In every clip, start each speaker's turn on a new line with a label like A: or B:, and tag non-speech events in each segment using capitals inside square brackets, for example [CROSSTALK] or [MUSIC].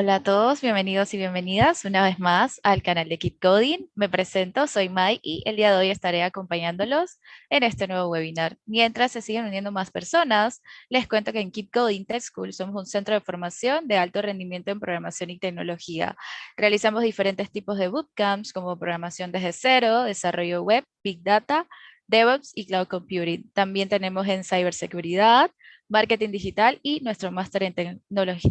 A: Hola a todos, bienvenidos y bienvenidas una vez más al canal de Keep Coding. Me presento, soy Mai y el día de hoy estaré acompañándolos en este nuevo webinar. Mientras se siguen uniendo más personas, les cuento que en Keep Coding Tech School somos un centro de formación de alto rendimiento en programación y tecnología. Realizamos diferentes tipos de bootcamps como programación desde cero, desarrollo web, Big Data, DevOps y Cloud Computing. También tenemos en ciberseguridad, marketing digital y nuestro máster en,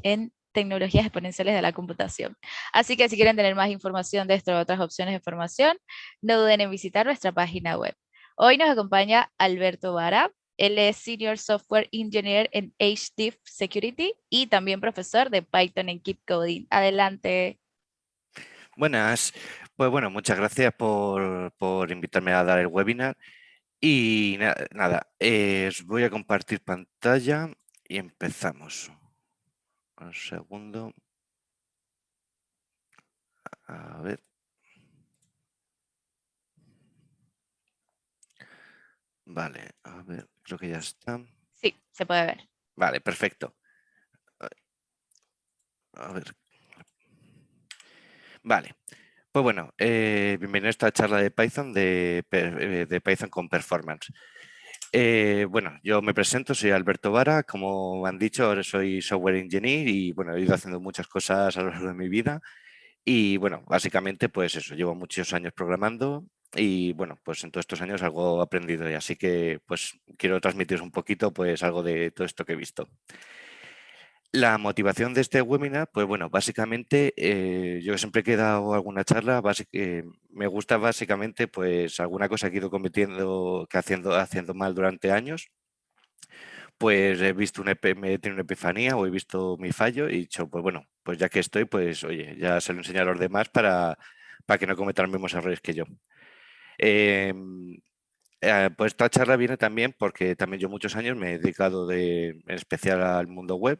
A: en tecnologías exponenciales de la computación. Así que si quieren tener más información de esto o otras opciones de formación, no duden en visitar nuestra página web. Hoy nos acompaña Alberto Vara, él es Senior Software Engineer en HDIF Security y también profesor de Python en Keep Coding. Adelante.
B: Buenas. Pues bueno, muchas gracias por, por invitarme a dar el webinar. Y nada, eh, os voy a compartir pantalla y empezamos. Un segundo. A ver. Vale, a ver, creo que ya está.
A: Sí, se puede ver.
B: Vale, perfecto. A ver. Vale. Pues bueno, eh, bienvenido a esta charla de Python, de, eh, de Python con Performance. Eh, bueno, yo me presento, soy Alberto Vara, como han dicho, ahora soy software engineer y bueno, he ido haciendo muchas cosas a lo largo de mi vida y bueno, básicamente pues eso, llevo muchos años programando y bueno, pues en todos estos años algo he aprendido y así que pues quiero transmitiros un poquito pues algo de todo esto que he visto. La motivación de este webinar, pues bueno, básicamente eh, yo siempre he dado alguna charla, eh, me gusta básicamente pues alguna cosa que he ido cometiendo, que haciendo, haciendo mal durante años, pues he visto una, me he tenido una epifanía o he visto mi fallo y he dicho, pues bueno, pues ya que estoy, pues oye, ya se lo enseño a los demás para, para que no cometan los mismos errores que yo. Em, eh, pues esta charla viene también porque también yo muchos años me he dedicado de, en especial al mundo web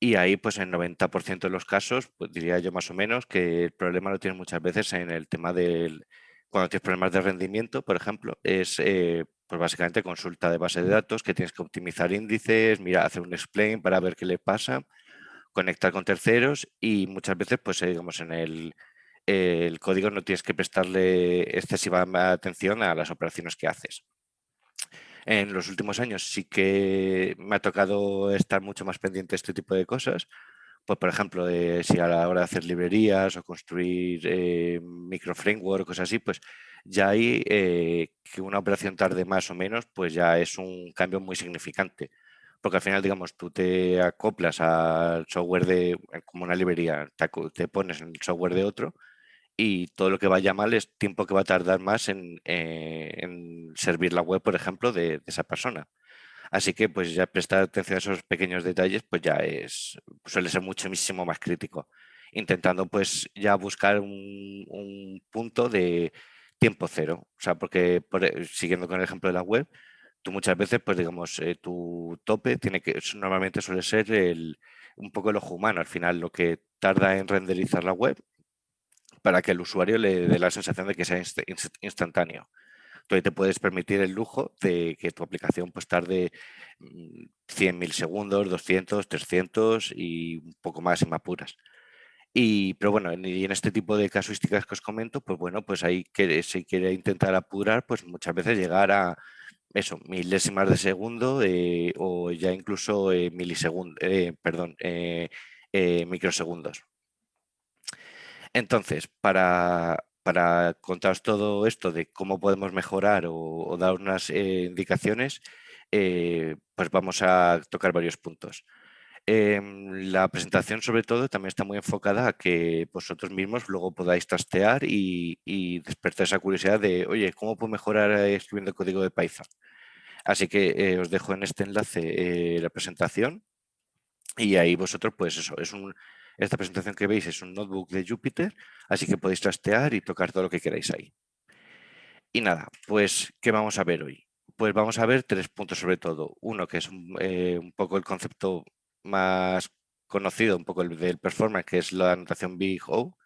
B: y ahí, pues en 90% de los casos, pues diría yo más o menos, que el problema lo tienes muchas veces en el tema del... Cuando tienes problemas de rendimiento, por ejemplo, es eh, pues básicamente consulta de base de datos, que tienes que optimizar índices, mira, hacer un explain para ver qué le pasa, conectar con terceros y muchas veces, pues eh, digamos, en el, el código no tienes que prestarle excesiva atención a las operaciones que haces. En los últimos años sí que me ha tocado estar mucho más pendiente de este tipo de cosas. Pues, por ejemplo, de, si a la hora de hacer librerías o construir eh, micro cosas así, pues ya hay eh, que una operación tarde más o menos, pues ya es un cambio muy significante. Porque al final, digamos, tú te acoplas al software de, como una librería, te pones en el software de otro y todo lo que vaya mal es tiempo que va a tardar más en, eh, servir la web, por ejemplo, de, esa persona. Así que pues ya prestar atención a esos pequeños detalles pues ya es, suele ser muchísimo más crítico. Intentando pues ya buscar un, punto de tiempo cero. O sea, porque e, siguiendo con el ejemplo de la web, tú muchas veces pues digamos eh, tu tope tiene que normalmente suele ser el, un poco el ojo humano. Al final lo que tarda en renderizar la web para que el usuario le dé la sensación de que sea instantáneo. Entonces te puedes permitir el lujo de que tu aplicación pues tarde 100 mm, milisegundos, 200, 300 y un poco más en apuras. Y, pero bueno, en este tipo de casuísticas que os comento, pues bueno, pues ahí que si quiere intentar apurar, pues muchas veces llegar a eso, milésimas de segundo eh, o ya incluso eh, milisegundos, eh, perdón, microsegundos. Entonces, para, contaros todo esto de cómo podemos mejorar o, dar unas eh, indicaciones, eh, pues vamos a tocar varios puntos. Em, la presentación sobre todo también está muy enfocada a que vosotros mismos luego podáis trastear y, despertar esa curiosidad de, oye, ¿cómo puedo mejorar escribiendo código de Python? Así que eh, os dejo en este enlace la presentación y ahí vosotros, pues eso, es un, esta presentación que veis es un notebook de Jupyter, así que podéis trastear y tocar todo lo que queráis ahí. Y nada, pues, ¿qué vamos a ver hoy? Pues vamos a ver tres puntos sobre todo. Uno, que es un, eh, poco el concepto más conocido, un poco el del performance, que es la anotación Big O.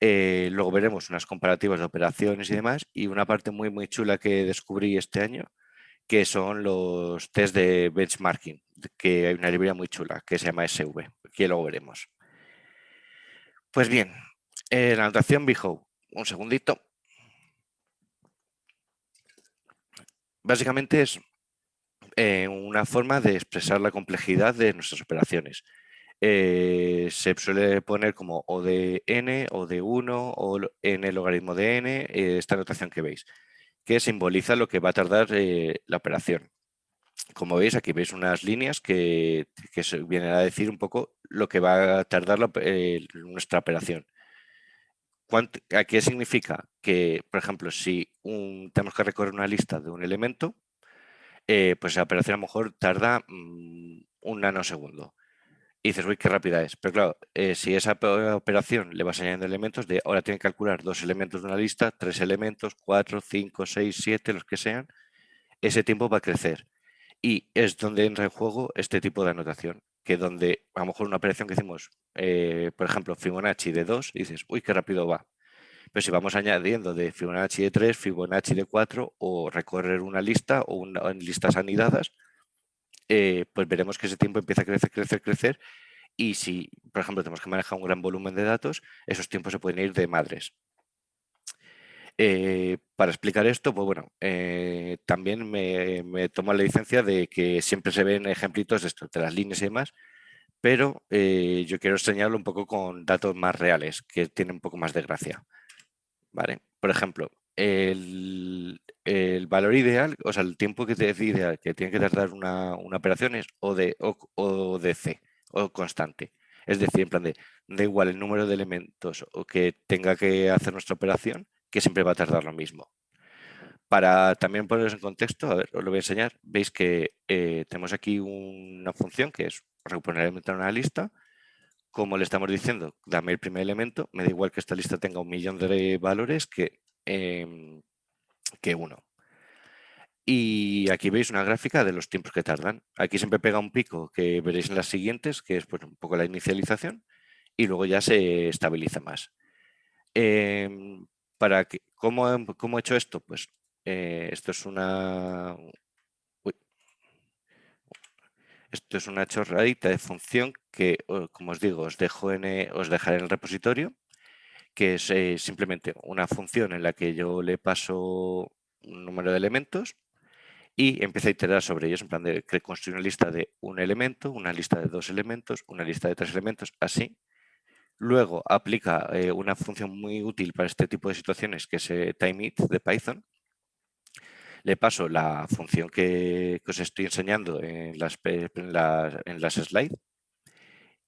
B: Eh, luego veremos unas comparativas de operaciones y demás. Y una parte muy, muy chula que descubrí este año, que son los test de benchmarking, que hay una librería muy chula que se llama SV, que luego veremos. Pues bien, la notación BHO, un segundito. Básicamente es eh, una forma de expresar la complejidad de nuestras operaciones. Eh, se suele poner como o de n, o de 1, o n logaritmo de n, eh, esta notación que veis, que simboliza lo que va a tardar la operación. Como veis, aquí veis unas líneas que, vienen a decir un poco lo que va a tardar nuestra operación. ¿Qué significa? Que, por ejemplo, si tenemos que recorrer una lista de un elemento, eh, pues la operación a lo mejor tarda mm, un nanosegundo. Y dices, uy, qué rápida es. Pero claro, eh, si esa operación le vas añadiendo elementos, de ahora tiene que calcular dos elementos de una lista, tres elementos, cuatro, cinco, seis, siete, los que sean, ese tiempo va a crecer. Y es donde entra en juego este tipo de anotación, que donde a lo mejor una operación que hicimos, eh, por ejemplo, Fibonacci de 2, dices, uy, qué rápido va. Pero si vamos añadiendo de Fibonacci de 3, Fibonacci de 4 o recorrer una lista o una, en listas anidadas, eh, pues veremos que ese tiempo empieza a crecer, crecer, crecer y si, por ejemplo, tenemos que manejar un gran volumen de datos, esos tiempos se pueden ir de madres. Eh, para explicar esto, pues bueno, eh, también me, tomo la licencia de que siempre se ven ejemplitos de, esto, de las líneas y demás, pero yo quiero enseñarlo un poco con datos más reales, que tienen un poco más de gracia. ¿vale? Por ejemplo, el, valor ideal, o sea, el tiempo que te ideal que tiene que tardar una, operación es o de, o, de C, o constante. Es decir, en plan de, da igual el número de elementos o que tenga que hacer nuestra operación, que siempre va a tardar lo mismo. Para también poneros en contexto, a ver, os lo voy a enseñar, veis que eh, tenemos aquí una función que es recuperar elemento en una lista, como le estamos diciendo, dame el primer elemento, me da igual que esta lista tenga un millón de valores que, em, que uno. Y aquí veis una gráfica de los tiempos que tardan. Aquí siempre pega un pico que veréis en las siguientes, que es pues, un poco la inicialización, y luego ya se estabiliza más. Em, para que, ¿cómo, he hecho esto? Pues eh, esto es una, esto es una chorradita de función que, como os digo, os, dejo en, eh, os dejaré en el repositorio, que es eh, simplemente una función en la que yo le paso un número de elementos y empiezo a iterar sobre ellos, en plan de construir una lista de un elemento, una lista de dos elementos, una lista de tres elementos, así. Luego aplica eh, una función muy útil para este tipo de situaciones, que es timeIt de Python, le paso la función que, os estoy enseñando en las, en las, slides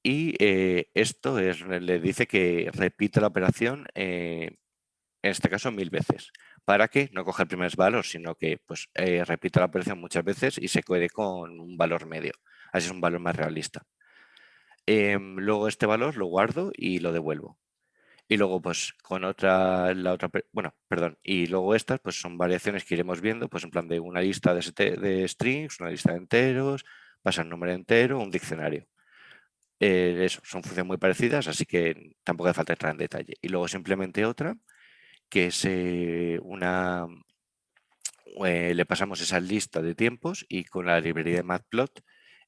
B: y eh, esto es, le dice que repite la operación, eh, en este caso mil veces, para que no coja el primer valor, sino que pues, eh, repita la operación muchas veces y se quede con un valor medio. Así es un valor más realista. Em, luego este valor lo guardo y lo devuelvo. Y luego, pues, con otra, la otra, bueno, perdón, y luego estas, pues, son variaciones que iremos viendo, pues, en plan de una lista de, strings, una lista de enteros, pasa un número entero, un diccionario. Eh, eso, son funciones muy parecidas, así que tampoco hace falta entrar en detalle. Y luego simplemente otra, que es eh, una... Eh, le pasamos esa lista de tiempos y con la librería de Matplot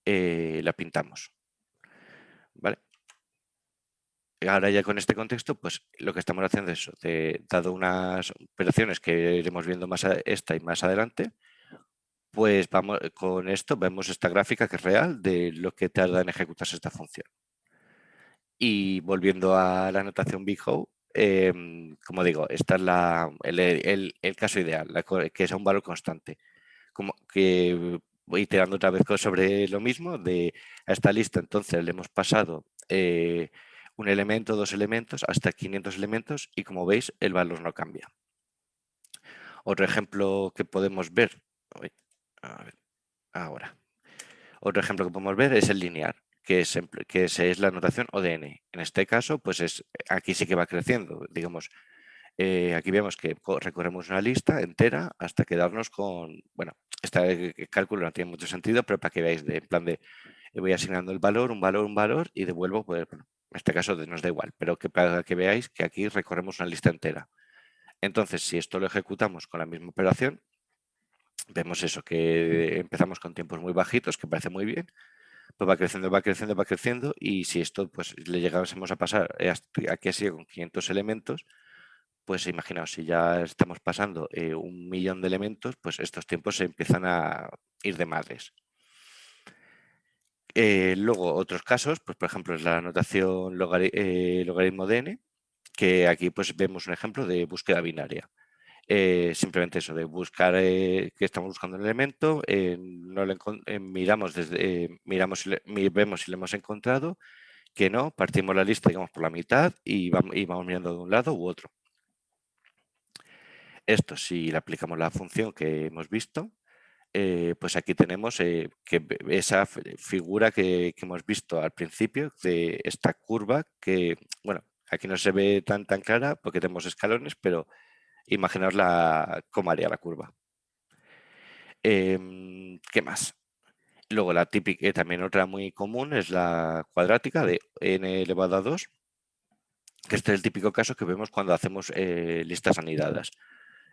B: la pintamos. ¿Vale? ahora ya con este contexto, pues lo que estamos haciendo es, dado unas operaciones que iremos viendo más a esta y más adelante, pues vamos con esto vemos esta gráfica que es real de lo que tarda en ejecutarse esta función. Y volviendo a la anotación BigHow, em, como digo, esta es la, el, caso ideal, que es un valor constante. Como que voy iterando otra vez sobre lo mismo, de a esta lista entonces le hemos pasado eh, un elemento, dos elementos, hasta 500 elementos y como veis el valor no cambia. Otro ejemplo que podemos ver, ahora, otro ejemplo que podemos ver es el lineal, que es, es la notación ODN. En este caso, pues es, aquí sí que va creciendo, digamos, eh, aquí vemos que recorremos una lista entera hasta quedarnos con, bueno, este cálculo no tiene mucho sentido, pero para que veáis, en plan de, voy asignando el valor, un valor, un valor y devuelvo, pues, en este caso nos da igual, pero que para que veáis que aquí recorremos una lista entera. Entonces, si esto lo ejecutamos con la misma operación, vemos eso, que empezamos con tiempos muy bajitos, que parece muy bien, pues va creciendo, va creciendo, va creciendo y si esto pues le llegásemos a pasar eh, aquí así con 500 elementos, pues imaginaos, si ya estamos pasando eh, un millón de elementos, pues estos tiempos se empiezan a ir de madres. Eh, luego, otros casos, pues por ejemplo, es la notación logaritmo de n, que aquí pues vemos un ejemplo de búsqueda binaria. Eh, simplemente eso, de buscar eh, que estamos buscando un elemento, eh, no miramos, desde, miramos vemos si lo hemos encontrado, que no, partimos la lista digamos por la mitad y vamos mirando de un lado u otro. Esto, si le aplicamos la función que hemos visto, pues aquí tenemos que esa figura que, hemos visto al principio de esta curva que, bueno, aquí no se ve tan, tan clara porque tenemos escalones, pero imaginaos la, cómo haría la curva. Em, ¿Qué más? Luego la típica, eh, también otra muy común es la cuadrática de n elevado a 2, que este es el típico caso que vemos cuando hacemos eh, listas anidadas.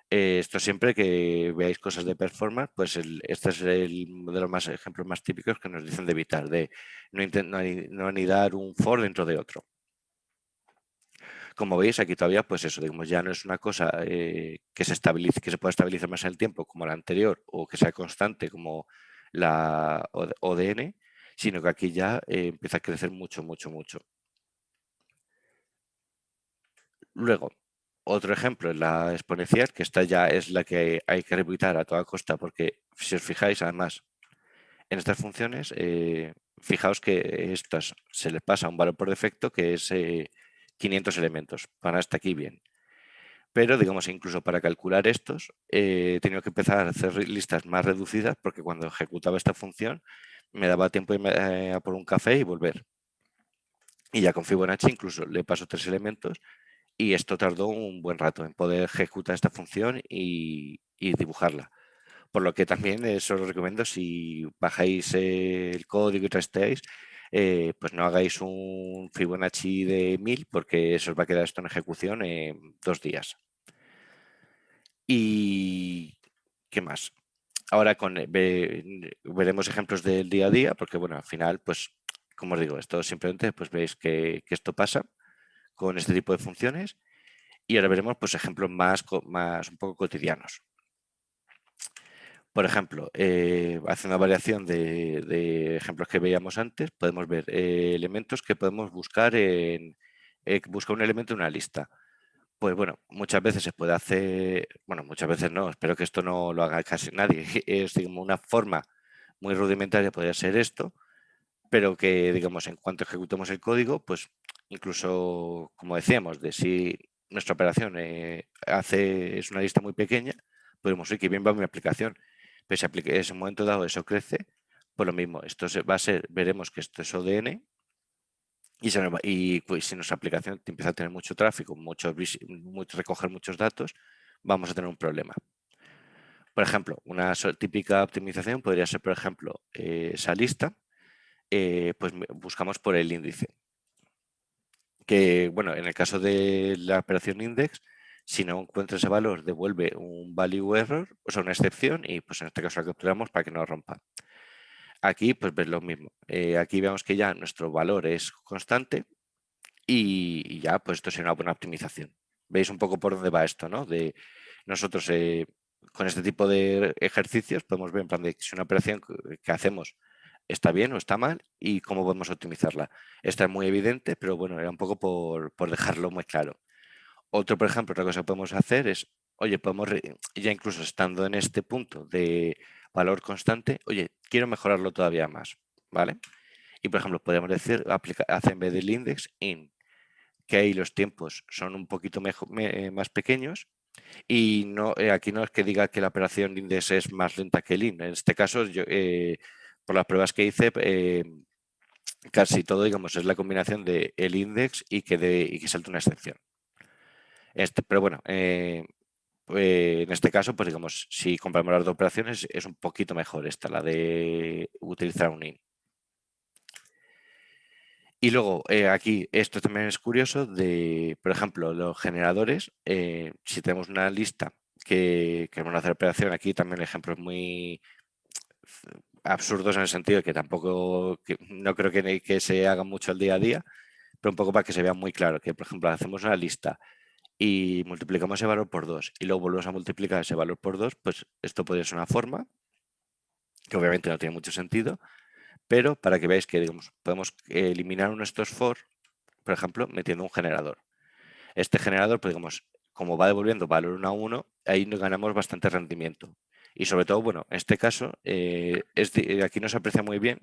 B: Eh, esto siempre que veáis cosas de performance, pues este es el de los más ejemplos más típicos que nos dicen de evitar, de no, no anidar un for dentro de otro. Como veis, aquí todavía, pues eso, digamos, ya no es una cosa eh, que se estabilice, pueda estabilizar más en el tiempo como la anterior o que sea constante como la ODN, sino que aquí ya eh, empieza a crecer mucho, mucho, mucho. Luego, otro ejemplo es la exponencial, que esta ya es la que hay que evitar a toda costa, porque si os fijáis, además, en estas funciones, eh, fijaos que estas se les pasa un valor por defecto que es 500 elementos. Para hasta aquí bien. Pero, digamos, incluso para calcular estos, eh, he tenido que empezar a hacer listas más reducidas porque cuando ejecutaba esta función me daba tiempo de ir a por un café y volver. Y ya con Fibonacci incluso le paso tres elementos y esto tardó un buen rato en poder ejecutar esta función y, dibujarla. Por lo que también eso os recomiendo si bajáis el código y trasteáis, eh, pues no hagáis un Fibonacci de 1000 porque eso os va a quedar esto en ejecución en dos días. Y ¿qué más? Ahora con, eh, veremos ejemplos del día a día porque bueno, al final, pues como os digo, esto simplemente pues veis que, esto pasa con este tipo de funciones y ahora veremos pues ejemplos más, más un poco cotidianos. Por ejemplo, eh, haciendo variación de, ejemplos que veíamos antes, podemos ver eh, elementos que podemos buscar en eh, buscar un elemento en una lista. Pues bueno, muchas veces se puede hacer, bueno, muchas veces no, espero que esto no lo haga casi nadie, [LAUGHS] es digamos, una forma muy rudimentaria podría ser esto, pero que digamos en cuanto ejecutemos el código, pues incluso como decíamos, de si nuestra operación hace, es una lista muy pequeña, podemos decir que bien va mi aplicación pero si en ese momento dado eso crece, pues lo mismo, esto se, va a ser, veremos que esto es ODN y, y pues, si nuestra aplicación empieza a tener mucho tráfico, mucho, recoger muchos datos, vamos a tener un problema. Por ejemplo, una típica optimización podría ser, por ejemplo, eh, esa lista, eh, pues buscamos por el índice. Que, bueno, en el caso de la operación index, si no encuentra ese valor, devuelve un value error, o sea, una excepción, y pues en este caso la capturamos para que no rompa. Aquí pues ves lo mismo. Eh, aquí vemos que ya nuestro valor es constante y, ya pues esto sería una buena optimización. Veis un poco por dónde va esto, ¿no? De nosotros eh, con este tipo de ejercicios podemos ver en plan de si una operación que hacemos está bien o está mal y cómo podemos optimizarla. Esta es muy evidente, pero bueno, era un poco por, por dejarlo muy claro. Otro, por ejemplo, otra cosa que podemos hacer es, oye, podemos, ya incluso estando en este punto de valor constante, oye, quiero mejorarlo todavía más, ¿vale? Y, por ejemplo, podemos decir, hacer en vez del index, in, que ahí los tiempos son un poquito eh, más pequeños y no, eh, aquí no es que diga que la operación index es más lenta que el in. En este caso, yo, eh, por las pruebas que hice, casi todo, digamos, es la combinación de el index y que, de, y que una excepción. Este, pero bueno, eh, pues, en este caso, pues digamos, si compramos las dos operaciones, es un poquito mejor esta, la de utilizar un in. Y luego, eh, aquí, esto también es curioso, de, por ejemplo, los generadores, eh, si tenemos una lista que queremos hacer operación, aquí también el ejemplo es muy... absurdos en el sentido de que tampoco, no creo que, que se haga mucho el día a día, pero un poco para que se vea muy claro, que por ejemplo hacemos una lista y multiplicamos ese valor por 2 y luego volvemos a multiplicar ese valor por 2, pues esto podría ser una forma que obviamente no tiene mucho sentido, pero para que veáis que digamos, podemos eliminar uno de estos for, por ejemplo, metiendo un generador. Este generador, pues digamos, como va devolviendo valor 1 a 1, ahí ganamos bastante rendimiento. Y sobre todo, bueno, en este caso, eh, es aquí no se aprecia muy bien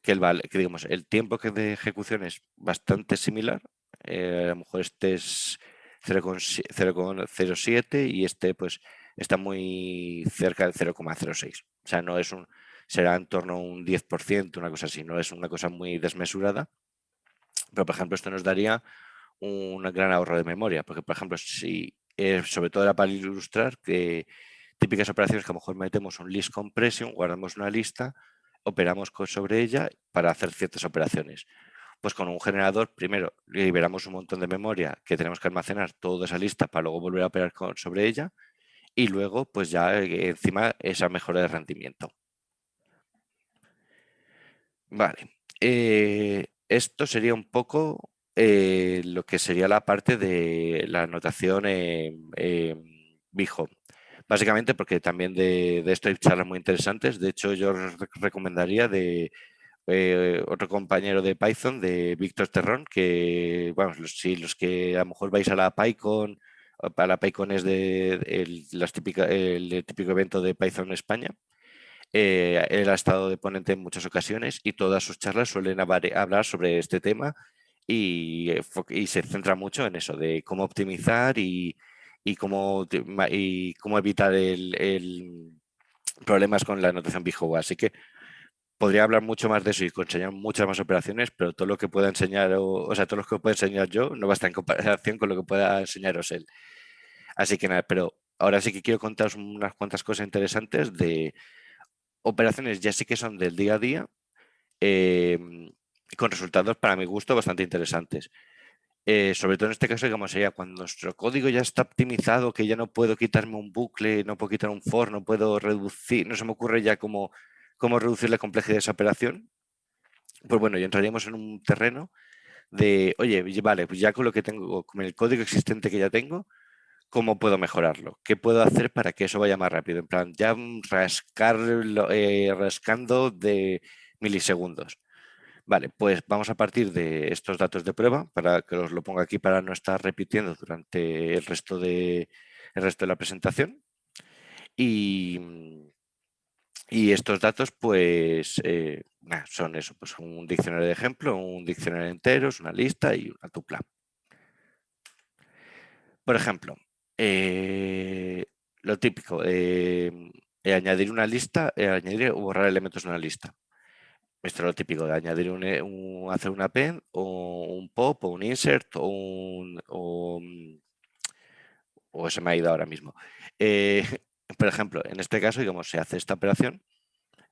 B: que el, que digamos, el tiempo que de ejecución es bastante similar. Eh, a lo mejor este es 0,07 y este pues está muy cerca del 0,06. O sea, no es un, será en torno a un 10%, una cosa así, no es una cosa muy desmesurada. Pero, por ejemplo, esto nos daría un gran ahorro de memoria, porque, por ejemplo, si, eh, sobre todo era para ilustrar que típicas operaciones que a lo mejor metemos un list compression, guardamos una lista, operamos sobre ella para hacer ciertas operaciones. Pues con un generador, primero liberamos un montón de memoria que tenemos que almacenar toda esa lista para luego volver a operar sobre ella y luego pues ya eh, encima esa mejora de rendimiento. Vale, eh, esto sería un poco eh, lo que sería la parte de la notación en, Bijo. Básicamente porque también de, esto hay charlas muy interesantes. De hecho, yo recomendaría de otro compañero de Python, de Víctor Terrón, que, bueno, si los que a lo mejor vais a la PyCon para la PyCon es de el, las el típico evento de Python España. Eh, él ha estado de ponente en muchas ocasiones y todas sus charlas suelen hablar sobre este tema y, y se centra mucho en eso, de cómo optimizar y, y cómo, y cómo evitar el, problemas con la notación Bijowa. Así que podría hablar mucho más de eso y enseñar muchas más operaciones, pero todo lo que pueda enseñar, o, sea, todo lo que pueda enseñar yo no va a estar en comparación con lo que pueda enseñaros él. Así que nada, pero ahora sí que quiero contaros unas cuantas cosas interesantes de operaciones ya sí que son del día a día, em, con resultados para mi gusto bastante interesantes. Eh, sobre todo en este caso, digamos, sería cuando nuestro código ya está optimizado, que ya no puedo quitarme un bucle, no puedo quitar un for, no puedo reducir, no se me ocurre ya como cómo reducir la complejidad de esa operación, pues bueno, ya entraríamos en un terreno de, oye, vale, pues ya con lo que tengo, con el código existente que ya tengo, ¿cómo puedo mejorarlo? ¿Qué puedo hacer para que eso vaya más rápido? En plan, ya eh, rascando de milisegundos. Vale, pues vamos a partir de estos datos de prueba, para que os lo ponga aquí para no estar repitiendo durante el resto de, el resto de la presentación. Y, y estos datos, pues, eh, son eso, pues un diccionario de ejemplo, un diccionario entero, una lista y una tupla. Por ejemplo, eh, lo típico, eh, añadir una lista, añadir o borrar elementos en una lista. Esto es lo típico de añadir un, hacer una append o un pop o un insert o un... O, se me ha ido ahora mismo. [LAUGHS] por ejemplo, en este caso, digamos, se hace esta operación,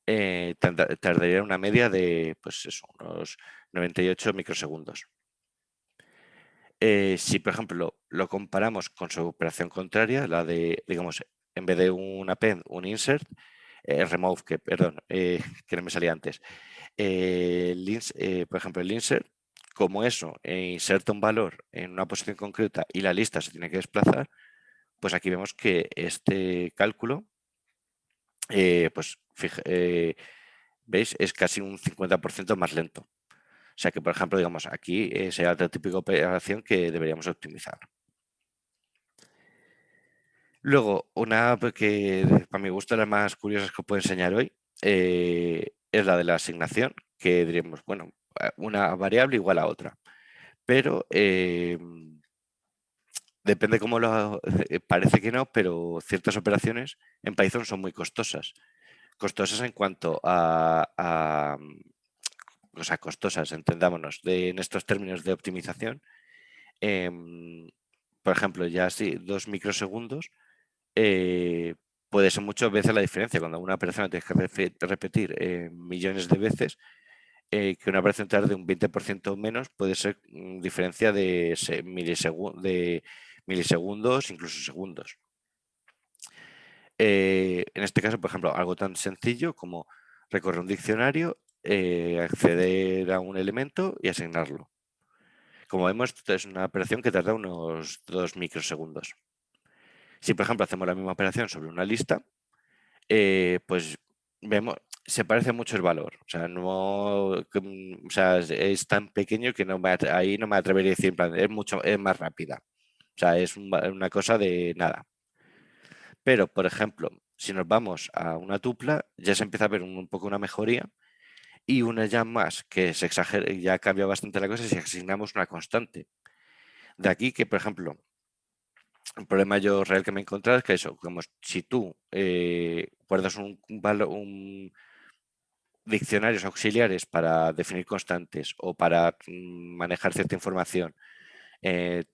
B: eh, tardaría una media de pues eso, unos 98 microsegundos. Eh, si, por ejemplo, lo comparamos con su operación contraria, la de, digamos, en vez de un append, un insert, eh, remove, que, perdón, [LAUGHS] que no me salía antes, por ejemplo, el insert, como eso, inserta un valor en una posición concreta y la lista se tiene que desplazar, pues aquí vemos que este cálculo, eh, pues eh, veis, es casi un 50% más lento. O sea que, por ejemplo, digamos, aquí eh, sería otra típica operación que deberíamos optimizar. Luego, una que para mi gusto las más curiosas que os puedo enseñar hoy es la de la asignación, que diríamos, bueno, una variable igual a otra. Pero depende cómo lo... [LAUGHS] Eh, parece que no, pero ciertas operaciones en Python son muy costosas. Costosas en cuanto a... o sea, costosas, entendámonos, en estos términos de optimización. Em, por ejemplo, ya así, dos microsegundos eh, puede ser muchas veces la diferencia. Cuando una operación tienes que repetir eh, millones de veces, que una operación tarde un 20% menos puede ser mm, diferencia de milisegundos, incluso segundos. Eh, en este caso, por ejemplo, algo tan sencillo como recorrer un diccionario, eh, acceder a un elemento y asignarlo. Como vemos, es una operación que tarda unos dos microsegundos. Si, por ejemplo, hacemos la misma operación sobre una lista, eh, pues vemos, se parece mucho el valor. O sea, no, mm, es tan pequeño que no ahí no me atrevería a decir, es, mucho, es más rápida. O sea, es una cosa de nada. Pero, por ejemplo, si nos vamos a una tupla, ya se empieza a ver un, poco una mejoría y una ya más que se exagera, ya cambia bastante la cosa si asignamos una constante. De aquí que, por ejemplo, el problema yo real que me he encontrado es que eso, como si tú eh, guardas un, un, diccionarios auxiliares para definir constantes o para mm, manejar cierta información, eh,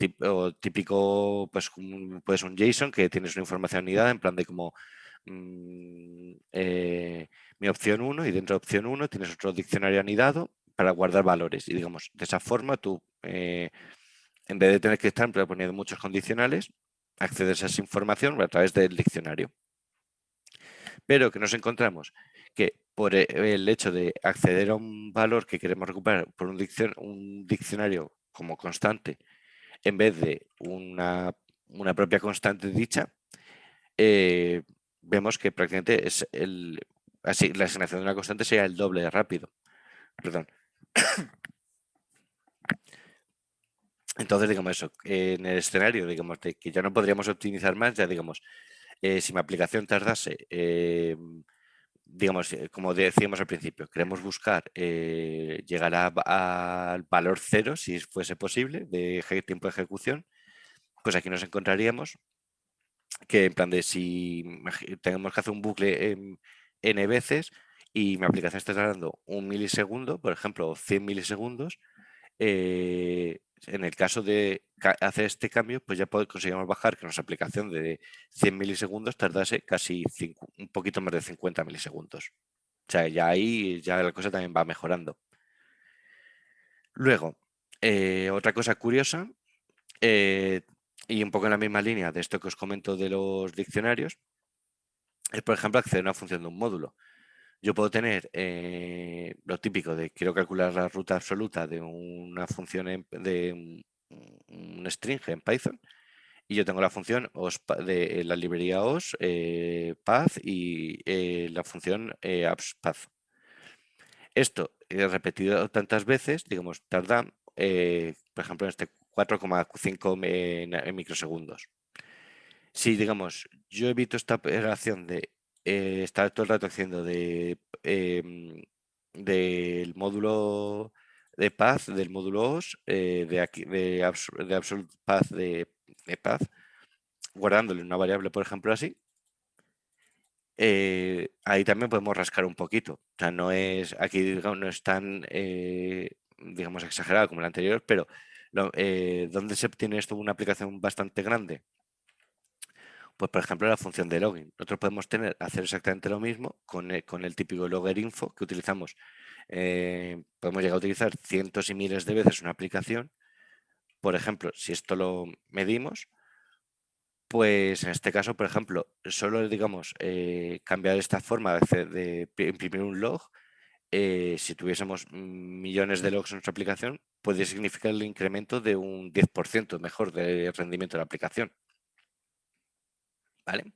B: típico, pues, pues un JSON que tienes una información unidad en plan de como mm, eh, mi opción 1 y dentro de opción 1 tienes otro diccionario anidado para guardar valores y digamos, de esa forma tú en vez de tener que estar poniendo muchos condicionales, accedes a esa información a través del diccionario. Pero que nos encontramos que por e, el hecho de acceder a un valor que queremos recuperar por un, diccionario como constante, en vez de una, propia constante dicha, eh, vemos que prácticamente es el, así, la asignación de una constante sería el doble de rápido. Perdón. Entonces, digamos eso, en el escenario, digamos, de que ya no podríamos optimizar más, ya digamos, eh, si mi aplicación tardase, eh, digamos, eh, como decíamos al principio, queremos buscar llegar al valor cero, si fuese posible, de tiempo de ejecución, pues aquí nos encontraríamos que en plan de si tenemos que hacer un bucle n veces y mi aplicación está tardando un milisegundo, por ejemplo, 100 milisegundos, en el caso de hacer este cambio, pues ya conseguimos bajar que nuestra aplicación de 100 milisegundos tardase casi un poquito más de 50 milisegundos. O sea, ya ahí ya la cosa también va mejorando. Luego, eh, otra cosa curiosa, eh, y un poco en la misma línea de esto que os comento de los diccionarios, es, por ejemplo, acceder a una función de un módulo yo puedo tener eh, lo típico de quiero calcular la ruta absoluta de una función de un, string en Python y yo tengo la función de la librería os, eh, path y eh, la función path. Esto repetido tantas veces, digamos, tarda, por ejemplo, en este 4,5 microsegundos. Si, digamos, yo evito esta operación de eh, está todo el rato haciendo de, em, del módulo de path, del módulo os, eh, de, aquí, de, absolute path de, path, guardándole una variable, por ejemplo, así, eh, ahí también podemos rascar un poquito. O sea, no es, aquí digamos, no es tan, digamos, exagerado como el anterior, pero ¿dónde se obtiene esto una aplicación bastante grande? Pues, por ejemplo, la función de login. Nosotros podemos tener, hacer exactamente lo mismo con el, con el típico logger info que utilizamos. Eh, podemos llegar a utilizar cientos y miles de veces una aplicación. Por ejemplo, si esto lo medimos, pues en este caso, por ejemplo, solo digamos eh, cambiar esta forma de, imprimir un log, eh, si tuviésemos millones de logs en nuestra aplicación, puede significar el incremento de un 10% mejor de rendimiento de la aplicación. ¿Vale?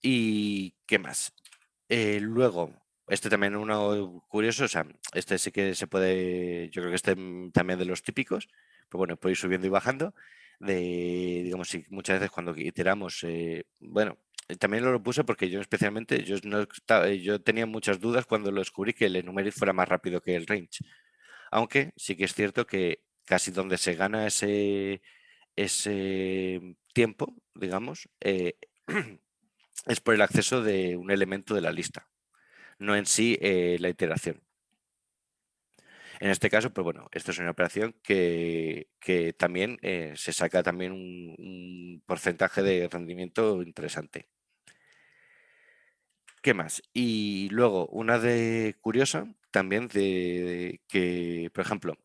B: ¿Y qué más? Eh, luego, este también uno curioso, o sea, este sí que se puede, yo creo que este también de los típicos, pero bueno, puede ir subiendo y bajando, de, digamos, si muchas veces cuando iteramos, eh, bueno, también lo puse porque yo especialmente, yo, no, yo tenía muchas dudas cuando lo descubrí que el enumeric fuera más rápido que el range, aunque sí que es cierto que casi donde se gana ese, ese tiempo, digamos, eh, [CLEARS THROAT] es por el acceso de un elemento de la lista, no en sí eh, la iteración. En este caso, pues bueno, esto es una operación que, también eh, se saca también un, porcentaje de rendimiento interesante. ¿Qué más? Y luego, una de curiosa también de, que, por ejemplo,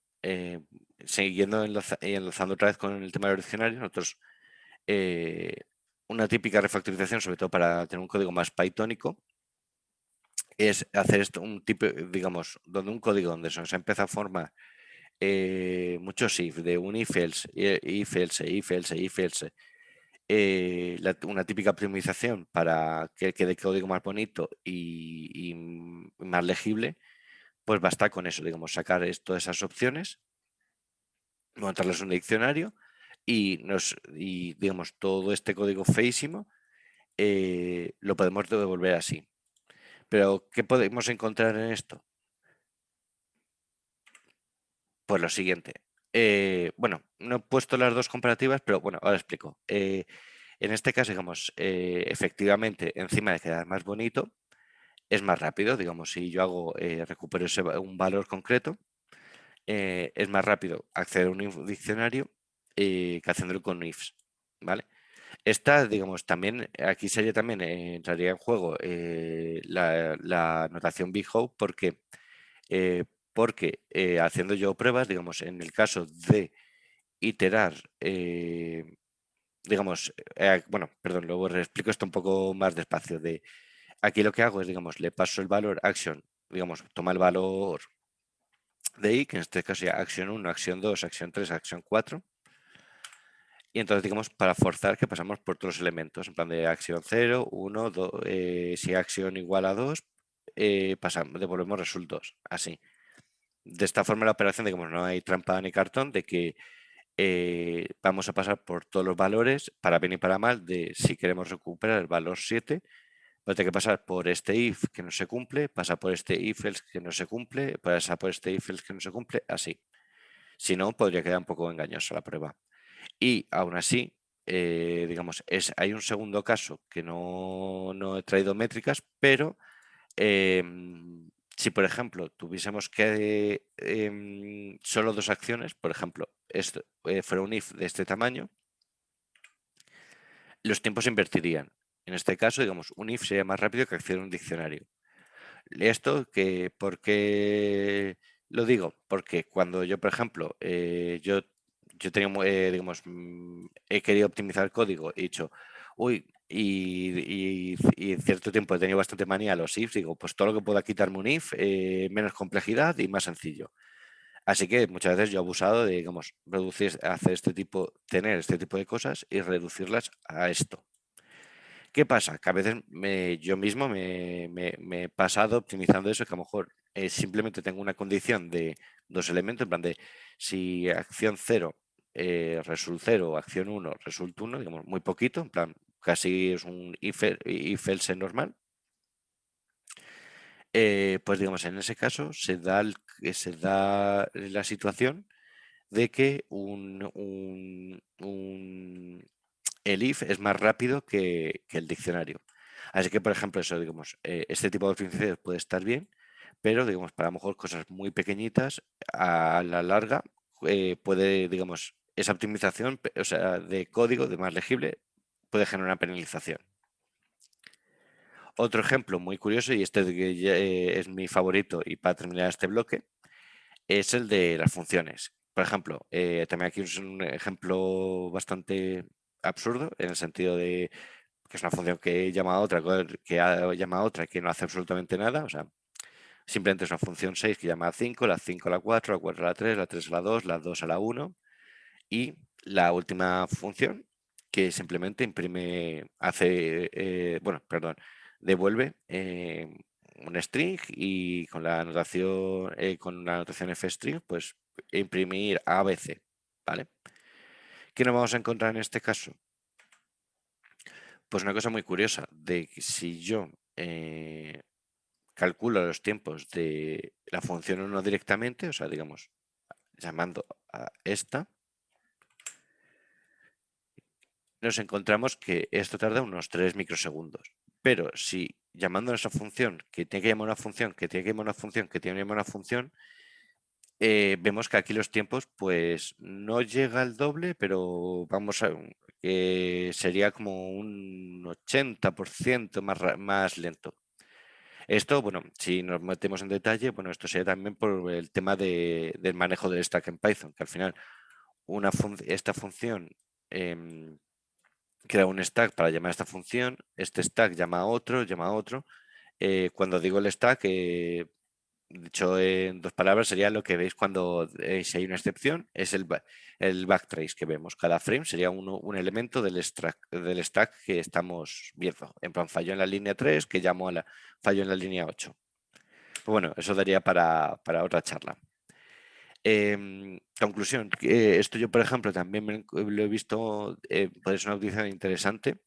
B: siguiendo enlazando otra vez con el tema del diccionario, nosotros eh, una típica refactorización, sobre todo para tener un código más pythónico, es hacer esto un tipo, digamos, donde un código donde se empieza a formar eh, muchos if, de un if else, if else, if else, if else, eh, una típica optimización para que quede código más bonito y, más legible, pues basta con eso, digamos, sacar todas esas opciones, montarlas en un diccionario y, nos, y digamos, todo este código feísimo eh, lo podemos devolver así. Pero, ¿qué podemos encontrar en esto? Pues lo siguiente. Eh, bueno, no he puesto las dos comparativas, pero bueno, ahora explico. Eh, en este caso, digamos, efectivamente, encima de quedar más bonito, es más rápido. Digamos, si yo hago, recupero un valor concreto, es más rápido acceder a un diccionario que haciéndolo con ifs, ¿vale? Esta, digamos, también, aquí sería también, entraría en juego la, la, notación big porque porque eh, haciendo yo pruebas, digamos, en el caso de iterar, eh, digamos, eh, bueno, perdón, luego explico esto un poco más despacio. De, aquí lo que hago es, digamos, le paso el valor action, digamos, toma el valor de i, que en este caso sería acción 1, acción 2, acción 3, acción 4. Y entonces, digamos, para forzar que pasamos por todos los elementos, en plan de acción 0, 1, 2, si acción igual a 2, pasamos, devolvemos resultados, así de esta forma la operación, digamos, no hay trampa ni cartón, de que eh, vamos a pasar por todos los valores, para bien y para mal, de si queremos recuperar el valor 7, pues hay que pasar por este if que no se cumple, pasa por este if else que no se cumple, pasa por este if else que no se cumple, así. Si no, podría quedar un poco engañosa la prueba. Y aún así, eh, digamos, es, hay un segundo caso que no, no he traído métricas, pero em, si, por ejemplo, tuviésemos que em, solo dos acciones, por ejemplo, esto, eh, fuera un if de este tamaño, los tiempos se invertirían. En este caso, digamos, un if sería más rápido que acceder a un diccionario. Esto, que, ¿por qué lo digo? Porque cuando yo, por ejemplo, eh, yo, yo tenía, eh, digamos, mm, he querido optimizar el código, he dicho, uy, y, en cierto tiempo he tenido bastante manía a los ifs, digo, pues todo lo que pueda quitarme un if, eh, menos complejidad y más sencillo. Así que muchas veces yo he abusado de, digamos, reducir, hacer este tipo, tener este tipo de cosas y reducirlas a esto. ¿Qué pasa? Que a veces yo mismo me, he pasado optimizando eso, que a lo mejor eh, simplemente tengo una condición de dos elementos, en plan de si acción 0 eh, result 0, acción 1, result 1, digamos, muy poquito, en plan, casi es un if, else normal, eh, pues digamos, en ese caso se da, se da la situación de que un, el if es más rápido que, el diccionario. Así que, por ejemplo, eso, digamos, eh, este tipo de optimizaciones puede estar bien, pero, digamos, para a lo mejor cosas muy pequeñitas, a la larga, puede, digamos, esa optimización o sea, de código, de más legible, puede generar una penalización. Otro ejemplo muy curioso, y este eh, es mi favorito y para terminar este bloque, es el de las funciones. Por ejemplo, eh, también aquí es un ejemplo bastante absurdo, en el sentido de que es una función que llama a otra, que llama a otra que no hace absolutamente nada, o sea, simplemente es una función 6 que llama a 5, la 5 a la 4, la 4 a la 3, la 3 a la 2, la 2 a la 1 y la última función que simplemente imprime, hace, eh, bueno, perdón, devuelve eh, un string y con la anotación, eh, con la anotación fstring, pues imprimir ABC, ¿vale? ¿Qué nos vamos a encontrar en este caso? Pues una cosa muy curiosa, de que si yo calculo los tiempos de la función 1 directamente, o sea, digamos, llamando a esta, nos encontramos que esto tarda unos 3 microsegundos. Pero si llamando a esa función, que tiene que llamar una función, que tiene que llamar una función, que tiene que llamar una función, eh, vemos que aquí los tiempos pues no llega al doble, pero vamos a que sería como un 80% más, más lento. Esto, bueno, si nos metemos en detalle, bueno, esto sería también por el tema del manejo del stack en Python, que al final una esta función em, crea un stack para llamar a esta función, este stack llama a otro, llama a otro, cuando digo el stack, dicho en dos palabras, sería lo que veis cuando si hay una excepción, es el, el backtrace que vemos. Cada frame sería un elemento del stack, del stack que estamos viendo. En plan, fallo en la línea 3, que llamo a la fallo en la línea 8. Pues bueno, eso daría para, otra charla. Em, conclusión, esto yo por ejemplo también lo he visto, eh, puede ser una utilización interesante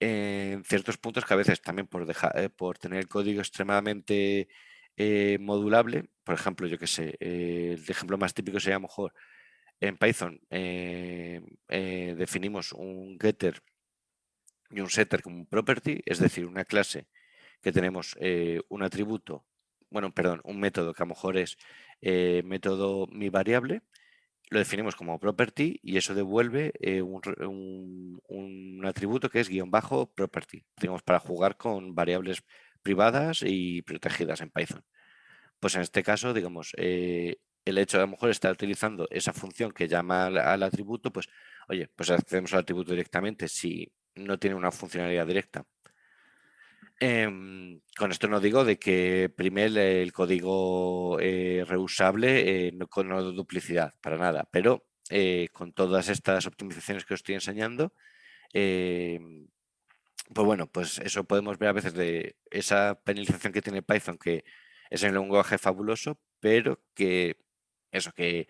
B: en ciertos puntos que a veces también por, eh, por tener el código extremadamente eh, modulable, por ejemplo, yo que sé, el ejemplo más típico sería a lo mejor en Python definimos un getter y un setter como un property, es decir, una clase que tenemos un atributo bueno, perdón, un método que a lo mejor es eh, método mi variable, lo definimos como property y eso devuelve eh, un, atributo que es guion bajo property, digamos, para jugar con variables privadas y protegidas en Python. Pues en este caso, digamos, eh, el hecho de a lo mejor estar utilizando esa función que llama al, atributo, pues, oye, pues accedemos al atributo directamente si no tiene una funcionalidad directa Em, con esto no digo de que prime el, código eh, reusable eh, no, con duplicidad, para nada, pero eh, con todas estas optimizaciones que os estoy enseñando, em, pues bueno, pues eso podemos ver a veces de esa penalización que tiene Python, que es un lenguaje fabuloso, pero que eso, que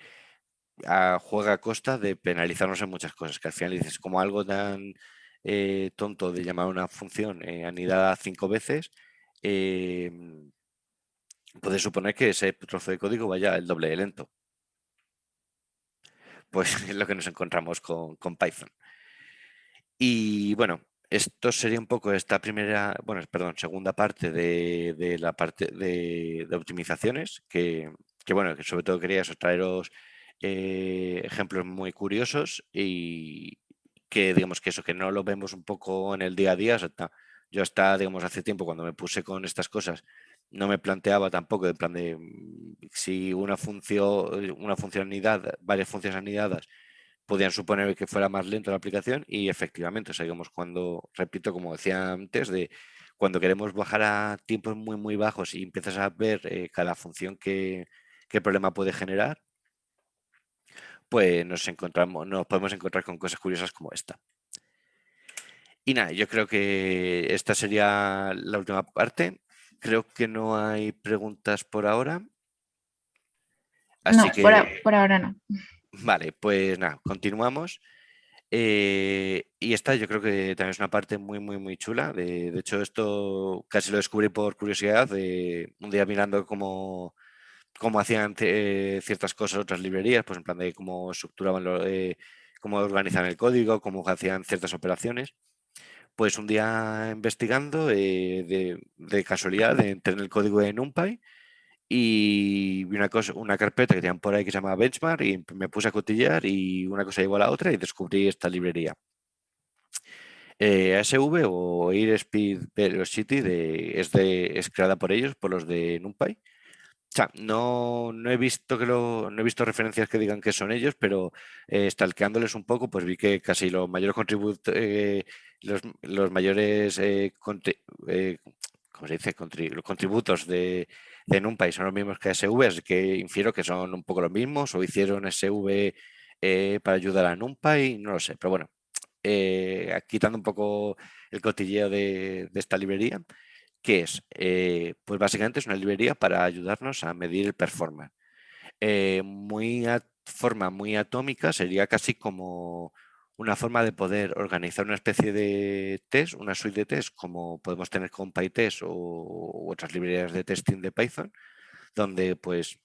B: juega a costa de penalizarnos en muchas cosas, que al final dices como algo tan eh, tonto de llamar una función eh, anidada cinco veces, eh, puede suponer que ese trozo de código vaya el doble de lento. Pues [LAUGHS] es lo que nos encontramos con, Python. Y bueno, esto sería un poco esta primera, bueno, perdón, segunda parte de, la parte de, optimizaciones, que, bueno, que sobre todo quería traeros ejemplos muy curiosos y, que digamos que eso, que no lo vemos un poco en el día a día. yo hasta, digamos, hace tiempo cuando me puse con estas cosas, no me planteaba tampoco en plan de mm, si una función, una funcionalidad, varias funciones anidadas podían suponer que fuera más lento la aplicación y efectivamente, o digamos, cuando, repito, como decía antes, de cuando queremos bajar a tiempos muy, muy bajos y empiezas a ver eh, cada función que, qué problema puede generar, pues nos, encontramos, nos podemos encontrar con cosas curiosas como esta. Y nada, yo creo que esta sería la última parte. Creo que no hay preguntas por ahora.
A: Así no, que... por, ahora no.
B: Vale, pues nada, continuamos. Eh, y esta yo creo que también es una parte muy, muy, muy chula. De, hecho, esto casi lo descubrí por curiosidad, de un día mirando como cómo hacían eh, ciertas cosas otras librerías, pues en plan de cómo estructuraban, lo, eh, cómo organizaban el código, cómo hacían ciertas operaciones. Pues un día investigando, eh, de, casualidad, entré en el código de NumPy y vi una, cosa, una carpeta que tenían por ahí que se llama Benchmark y me puse a cotillar y una cosa llegó a la otra y descubrí esta librería. ASV o Air Speed Velocity de, es, de, es creada por ellos, por los de NumPy no, no, he visto que lo, no he visto referencias que digan que son ellos, pero eh, un poco, pues vi que casi los mayores eh, los, mayores eh, eh se dice? los contributos de, de NumPy son los mismos que SV, que infiero que son un poco los mismos, o hicieron SV para ayudar a NumPy, no lo sé, pero bueno, quitando un poco el cotilleo de esta librería, ¿Qué es? Eh, pues básicamente es una librería para ayudarnos a medir el performance. Eh, muy forma muy atómica sería casi como una forma de poder organizar una especie de test, una suite de test, como podemos tener con PyTest o otras librerías de testing de Python, donde pues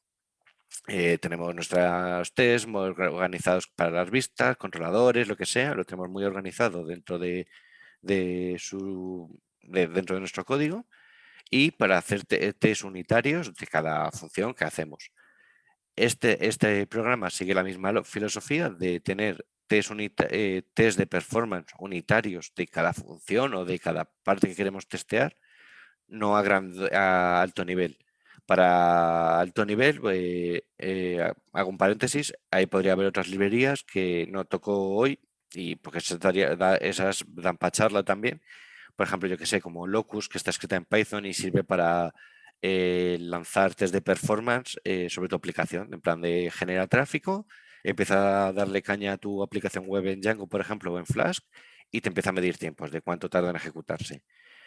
B: eh, tenemos nuestros tests organizados para las vistas, controladores, lo que sea, lo tenemos muy organizado dentro de, de su dentro de nuestro código y para hacer test unitarios de cada función que hacemos. Este, este programa sigue la misma filosofía de tener test, eh, test de performance unitarios de cada función o de cada parte que queremos testear, no a, gran, a alto nivel. Para alto nivel, eh, eh, hago un paréntesis, ahí podría haber otras librerías que no toco hoy, y porque esas dan para charla también, por ejemplo, yo que sé, como Locus, que está escrita en Python y sirve para eh, lanzar test de performance eh, sobre tu aplicación, en plan de generar tráfico, empieza a darle caña a tu aplicación web en Django, por ejemplo, o en Flask, y te empieza a medir tiempos de cuánto tarda en ejecutarse.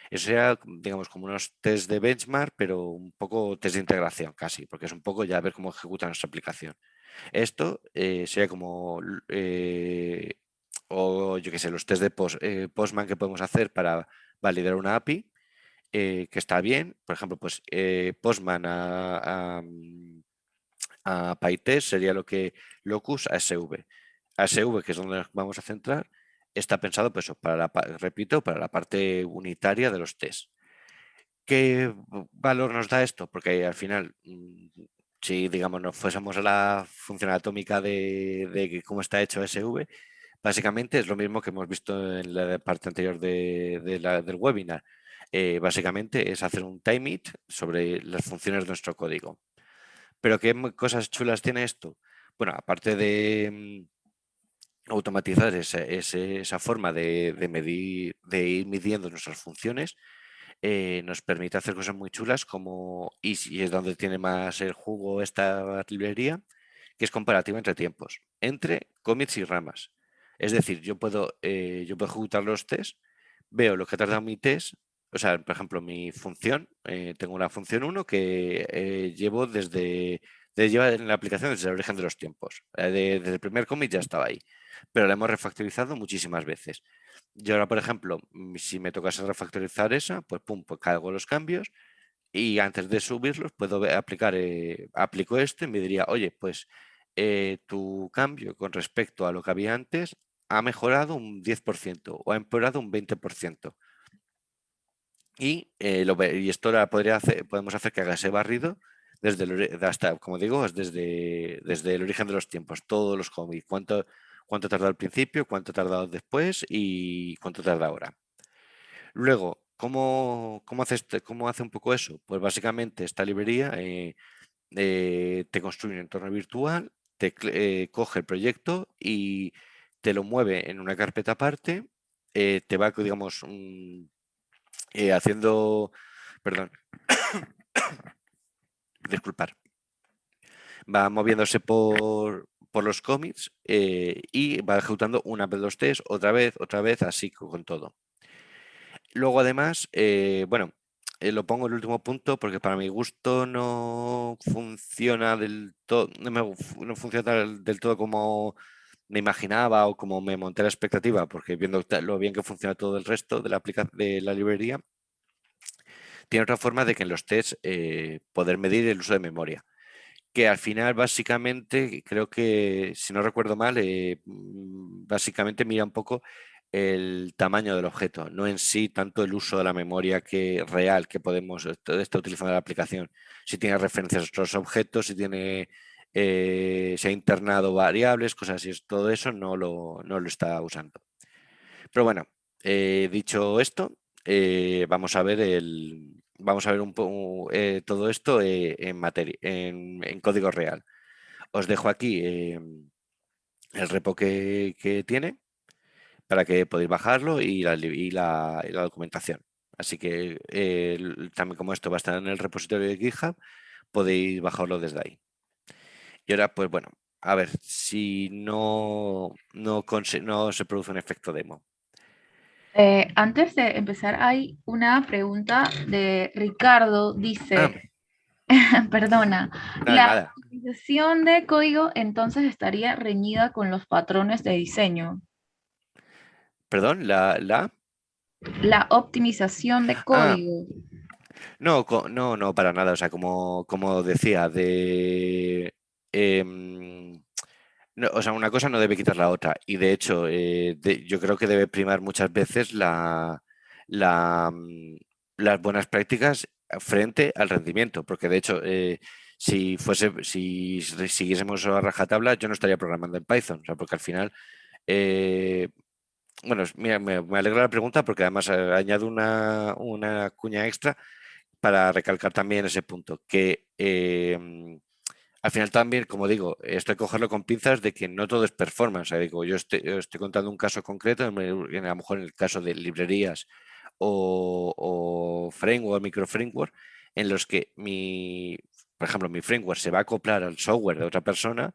B: Eso sería, digamos, como unos test de benchmark, pero un poco test de integración casi, porque es un poco ya ver cómo ejecuta nuestra aplicación. Esto eh, sería como, o yo qué sé, los test de Postman que podemos hacer para validar una API, eh, que está bien, por ejemplo, pues eh, Postman a, a, mm, PyTest sería lo que Locus a SV. ASV, que es donde nos vamos a centrar, está pensado, pues, para la, repito, para la parte unitaria de los tests. ¿Qué valor nos da esto? Porque al final, mm, si digamos nos fuésemos a la función atómica de, cómo está hecho SV, básicamente es lo mismo que hemos visto en la parte anterior de, del webinar. Eh, básicamente es hacer un time it sobre las funciones de nuestro código. Pero ¿qué cosas chulas tiene esto? Bueno, aparte de mm, automatizar esa, forma de, medir, de ir midiendo nuestras funciones, eh, nos permite hacer cosas muy chulas como, y, es donde tiene más el jugo esta librería, que es comparativa entre tiempos, entre commits y ramas. Es decir, yo puedo, eh, yo puedo ejecutar los tests, veo lo que ha tardado mi test o sea, por ejemplo, mi función, eh, tengo una función 1 que eh, llevo desde, lleva en la aplicación desde el origen de los tiempos. Desde el primer commit ya estaba ahí, pero la hemos refactorizado muchísimas veces. Y ahora, por ejemplo, mm, si me tocase refactorizar esa, pues pum, pues cargo los cambios y antes de subirlos puedo aplicar, aplico esto y me diría, oye, pues tu cambio con respecto a lo que había antes ha mejorado un 10% o ha empeorado un 20%. Y, eh, y esto podría hacer, podemos hacer que haga ese barrido desde el, hasta, como digo, desde, desde el origen de los tiempos, todos los cómics, cuánto, cuánto tarda al principio, cuánto tarda después y cuánto tarda ahora. Luego, ¿cómo, cómo, hace, este, ¿cómo hace un poco eso? Pues básicamente esta librería eh, eh, te construye un entorno virtual, te coge el proyecto y te lo mueve en una carpeta aparte, te va, digamos, eh, haciendo, perdón, [COUGHS] disculpar, va moviéndose por, por los cómics eh, y va ejecutando una vez los test, otra vez, otra vez, así con todo. Luego además, eh, bueno, lo pongo el último punto porque para mi gusto no funciona del todo, no, no funciona del todo como me imaginaba o como me monté la expectativa, porque viendo lo bien que funciona todo el resto de la, de la librería, tiene otra forma de que en los tests eh, poder medir el uso de memoria. Que al final básicamente, creo que, si no recuerdo mal, eh, mm, básicamente mira un poco el tamaño del objeto, no en sí tanto el uso de la memoria que real que podemos estar utilizando la aplicación. Si tiene referencias a otros objetos, si tiene eh, se ha internado variables, cosas así, todo eso no lo, no lo está usando. Pero bueno, eh, dicho esto, eh, vamos a ver el, vamos a ver un poco todo esto en, materia, en, código real. Os dejo aquí el repo que, tiene para que podáis bajarlo y la, y la, documentación. Así que también como esto va a estar en el repositorio de GitHub, podéis bajarlo desde ahí. Y ahora, pues bueno, a ver si no, no, no se produce un efecto demo.
A: Eh, antes de empezar, hay una pregunta de Ricardo. Dice, ah. [LAUGHS] perdona, la optimización de código entonces estaría reñida con los patrones de diseño.
B: Perdón, la... La,
A: la optimización de ah. código.
B: No, no, no, para nada. O sea, como, como decía, de Em, o sea, una cosa no debe quitar la otra. Y de hecho, eh, yo creo que debe primar muchas veces mm, las buenas prácticas frente al rendimiento. Porque de hecho, eh, si fuese, si siguiésemos a rajatabla, yo no estaría programando en Python. Porque al final. Eh, bueno, mira, me, alegra la pregunta porque además añado una, una cuña extra para recalcar también ese punto, que em, al final también, como digo, esto hay cogerlo con pinzas de que no todo es performance. digo, yo estoy, contando un caso concreto, a lo mejor en el caso de librerías o, o framework, micro framework, en los que mi, por ejemplo, mi framework se va a acoplar al software de otra persona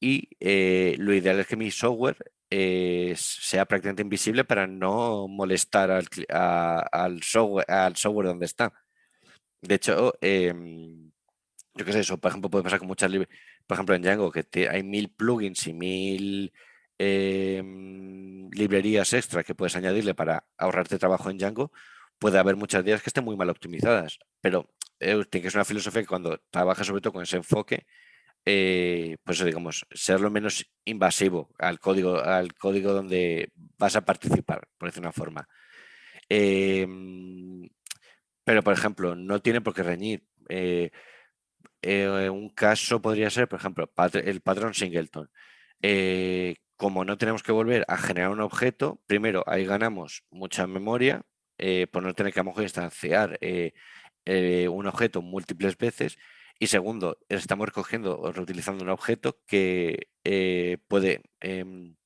B: y eh, lo ideal es que mi software eh, sea prácticamente invisible para no molestar al, software, al software donde está. De hecho, em, yo qué sé, eso por ejemplo puede pasar con muchas por ejemplo en Django que hay mil plugins y mil em, librerías extra que puedes añadirle para ahorrarte trabajo en Django, puede haber muchas días que estén muy mal optimizadas, pero eh, tiene que ser una filosofía que cuando trabajas sobre todo con ese enfoque, eh, pues digamos, ser lo menos invasivo al código, al código donde vas a participar, por decir una forma. Em, pero, por ejemplo, no tiene por qué reñir. Eh, eh, un caso podría ser, por ejemplo, el patrón singleton. como no tenemos que volver a generar un objeto, primero ahí ganamos mucha memoria por no tener que a lo mejor instanciar un objeto múltiples veces y segundo, estamos recogiendo o reutilizando un objeto que eh, puede... Em,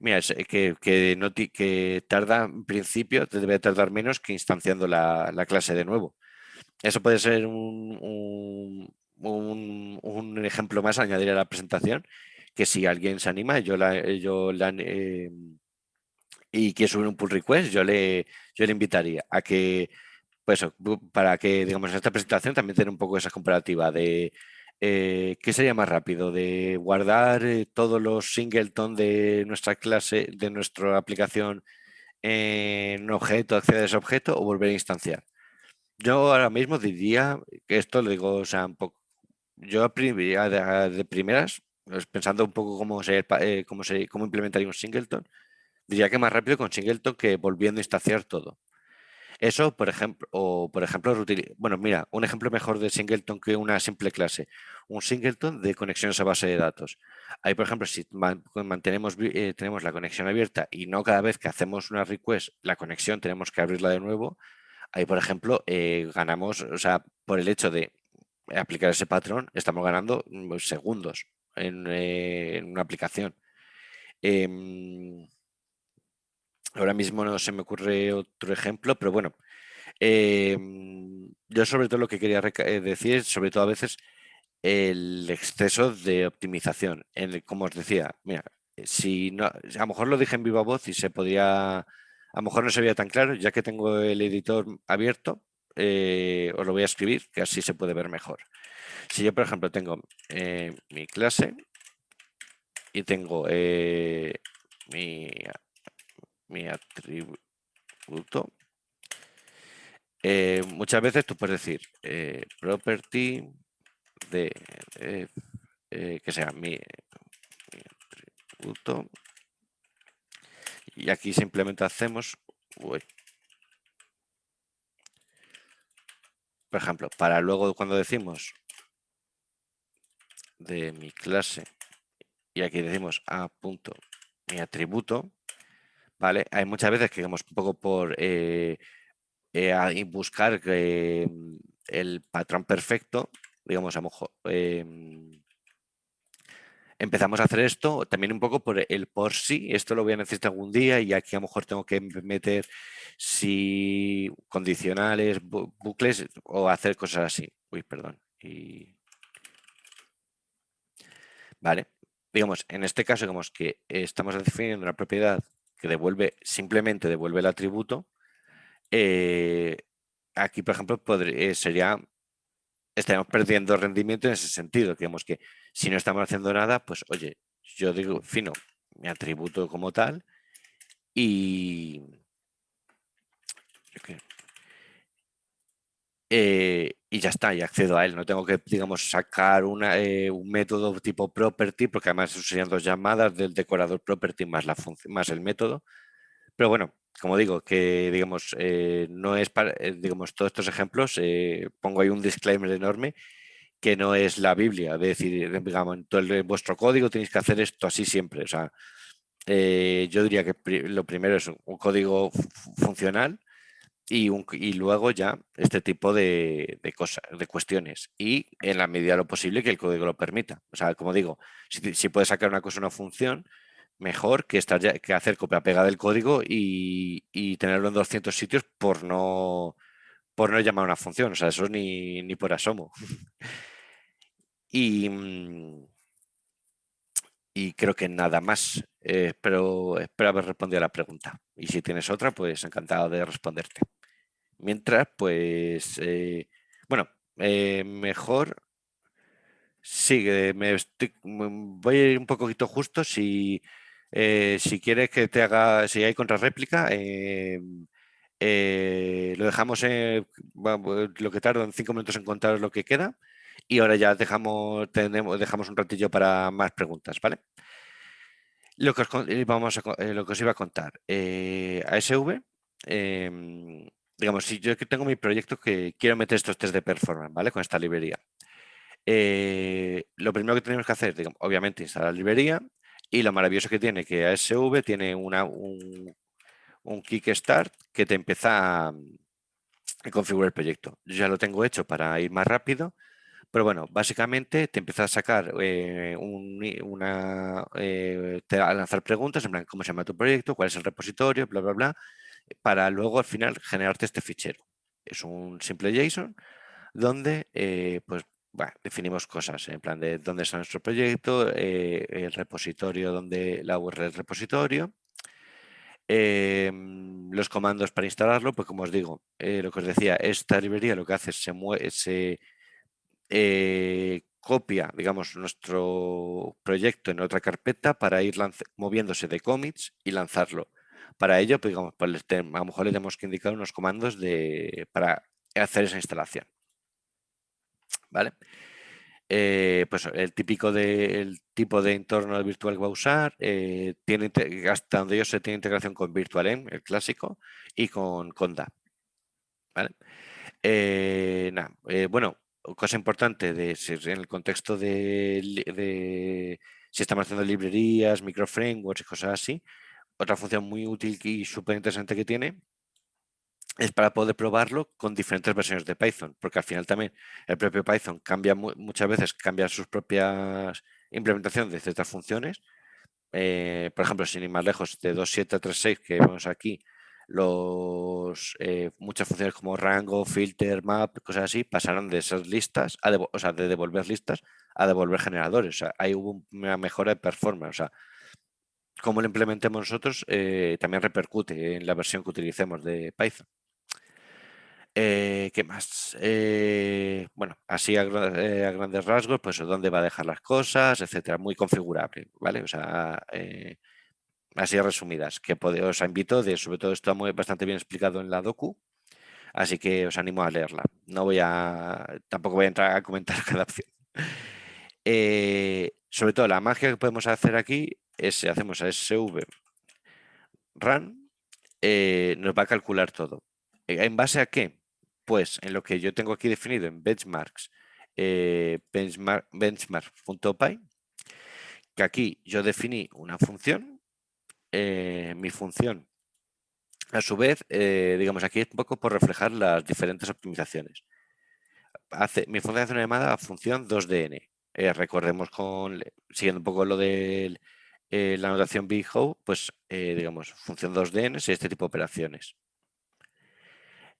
B: mira, que, que, tarda, en principio, debe tardar menos que instanciando la, clase de nuevo. Eso puede ser un, un, ejemplo más a añadir a la presentación, que si alguien se anima, yo la, yo la, em, y quiere subir un pull request, yo le, yo le invitaría a que pues para que, digamos, en esta presentación también tener un poco esa comparativa de eh, qué sería más rápido, de guardar eh, todos los singleton de nuestra clase, de nuestra aplicación en objeto, acceder a ese objeto o volver a instanciar. Yo ahora mismo diría que esto lo digo, o sea, un poco, yo de, de primeras, pues, pensando un poco cómo, eh, cómo, cómo implementaría un singleton, diría que más rápido con singleton que volviendo a instanciar todo. Eso, por ejemplo, o por ejemplo, bueno, mira, un ejemplo mejor de singleton que una simple clase, un singleton de conexiones a base de datos. Ahí, por ejemplo, si mantenemos, eh, tenemos la conexión abierta y no cada vez que hacemos una request, la conexión tenemos que abrirla de nuevo, ahí, por ejemplo, eh, ganamos, o sea, por el hecho de aplicar ese patrón, estamos ganando mm, segundos en, eh, una aplicación. Em, Ahora mismo no se me ocurre otro ejemplo, pero bueno, em, yo sobre todo lo que quería eh, decir, sobre todo a veces, el exceso de optimización. En como os decía, mira, si no, a lo mejor lo dije en viva voz y se podía, a lo mejor no se veía tan claro, ya que tengo el editor abierto, eh, os lo voy a escribir, que así se puede ver mejor. Si yo, por ejemplo, tengo eh, mi clase y tengo mi mi atributo. Eh, muchas veces tú puedes decir eh, property de eh, que sea mi, atributo y aquí simplemente hacemos por ejemplo para luego cuando decimos de mi clase y aquí decimos a punto mi atributo hay muchas veces que vamos un poco por eh, eh, buscar mm, el patrón perfecto, digamos, a lo mejor em, empezamos a hacer esto también un poco por el por sí, esto lo voy a necesitar algún día y aquí a lo mejor tengo que meter si condicionales, bucles o hacer cosas así. Uy, perdón. Vale, digamos, en este caso, digamos que estamos definiendo una propiedad que devuelve, simplemente devuelve el atributo, eh, aquí, por ejemplo, podría, eh, sería, estaríamos perdiendo rendimiento en ese sentido. Digamos que si no estamos haciendo nada, pues oye, yo digo, fino, mi atributo como tal y... Eh, y ya está, y accedo a él. No tengo que, digamos, sacar una, un método tipo property, porque además serían dos llamadas del decorador property más, la más el método. Pero bueno, como digo, que digamos, eh, no es para, eh, digamos, todos estos ejemplos, pongo ahí un disclaimer enorme, que no es la Biblia, de decir, digamos, en, vuestro código tenéis que hacer esto así siempre. O sea, yo diría que lo primero es un código funcional, y, luego ya este tipo de, cosas, de cuestiones. Y en la medida de lo posible que el código lo permita. O sea, como digo, si, si puedes sacar una cosa, una función, mejor que, estar que hacer copia-pega del código y, tenerlo en 200 sitios por no, por no llamar una función. O sea, eso ni, ni por asomo. [LAUGHS] y, mm, y creo que nada más. Eh, espero, espero haber respondido a la pregunta. Y si tienes otra, pues encantado de responderte. Mientras, pues, eh, bueno, eh, mejor Sí, me voy a ir un poquito justo. Si, si quieres que te haga, si hay contrarréplica, lo dejamos en, lo que tardo en cinco minutos en contar lo que queda y ahora ya dejamos, tenemos, dejamos un ratillo para más preguntas, ¿vale? Lo que os, vamos eh, lo que os iba a contar. Eh, ASV, em, digamos, si yo tengo mi proyecto que quiero meter estos test de performance, ¿vale? Con esta librería. Eh, lo primero que tenemos que hacer, digamos, obviamente, instalar la librería y lo maravilloso que tiene que ASV tiene una, un, un kickstart que te empieza a, configurar el proyecto. Yo ya lo tengo hecho para ir más rápido, pero bueno, básicamente te empieza a sacar eh, una, eh, te a lanzar preguntas, en plan, ¿cómo se llama tu proyecto? ¿Cuál es el repositorio? Bla, bla, bla, para luego al final generarte este fichero. Es un simple JSON donde eh, pues definimos cosas, en plan de dónde está nuestro proyecto, el repositorio, donde la URL del repositorio, em, los comandos para instalarlo, pues como os digo, lo que os decía, esta librería lo que hace es se, se eh, copia, digamos, nuestro proyecto en otra carpeta para ir moviéndose de commits y lanzarlo. Para ello, pues, digamos, pues, a lo mejor le tenemos que indicar unos comandos de, para hacer esa instalación. ¿Vale? Eh, pues el típico de, tipo de entorno virtual que va a usar, eh, tiene, hasta donde yo sé, tiene integración con VirtualEnv, el clásico, y con Conda. ¿Vale? bueno, cosa importante de en el contexto de, si estamos haciendo librerías, microframeworks y cosas así, otra función muy útil y súper interesante que tiene es para poder probarlo con diferentes versiones de Python, porque al final también el propio Python cambia muchas veces, cambia sus propias implementaciones de ciertas funciones. Eh, por ejemplo, sin ir más lejos, de 2.7 a 3.6 que vemos aquí, los, eh, muchas funciones como rango, filter, map, cosas así, pasaron de esas listas, a o sea, de devolver listas a devolver generadores. O sea, ahí hubo una mejora de performance. O sea, como lo implementemos nosotros eh, también repercute en la versión que utilicemos de Python. Eh, ¿Qué más? bueno, así a, grandes rasgos, pues dónde va a dejar las cosas, etcétera, muy configurable, ¿vale? O sea, así resumidas, que os invito, de, sobre todo está muy, bastante bien explicado en la docu, así que os animo a leerla. No voy a, tampoco voy a entrar a comentar [LAUGHS] cada opción. Eh, sobre todo la magia que podemos hacer aquí es, si hacemos SV run, eh, nos va a calcular todo. Eh, ¿En base a qué? Pues en lo que yo tengo aquí definido en benchmarks, benchmark, benchmark.py, que aquí yo definí una función eh, mi función. A su vez, eh, digamos, aquí es un poco por reflejar las diferentes optimizaciones. Hace, mi función hace una llamada a función 2DN. Eh, recordemos con, siguiendo un poco lo de la notación BigHow, pues digamos, función 2DN es este tipo de operaciones.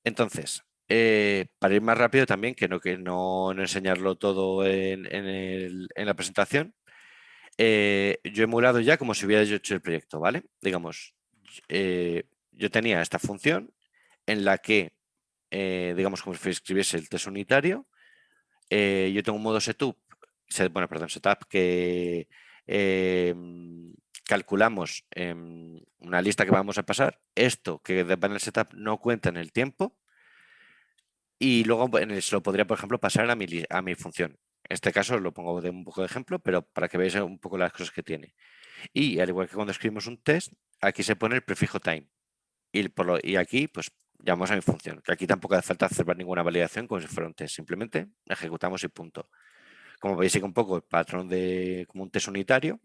B: Entonces, para ir más rápido también, que no, que no, enseñarlo todo en, en la presentación, eh, yo he emulado ya como si hubiera hecho el proyecto, ¿vale? Digamos, eh, yo tenía esta función en la que, eh, digamos, como si escribiese el test unitario, yo tengo un modo setup, bueno, perdón, setup que calculamos una lista que vamos a pasar. Esto que en el setup no cuenta en el tiempo y luego se lo podría, por ejemplo, pasar a mi, a mi función. En este caso lo pongo de un poco de ejemplo, pero para que veáis un poco las cosas que tiene. Y al igual que cuando escribimos un test, aquí se pone el prefijo time. Y, por y aquí, pues, llamamos a mi función. Que aquí tampoco hace falta hacer ninguna validación como si fuera un test. Simplemente ejecutamos y punto. Como veis, sigue un poco el patrón de como un test unitario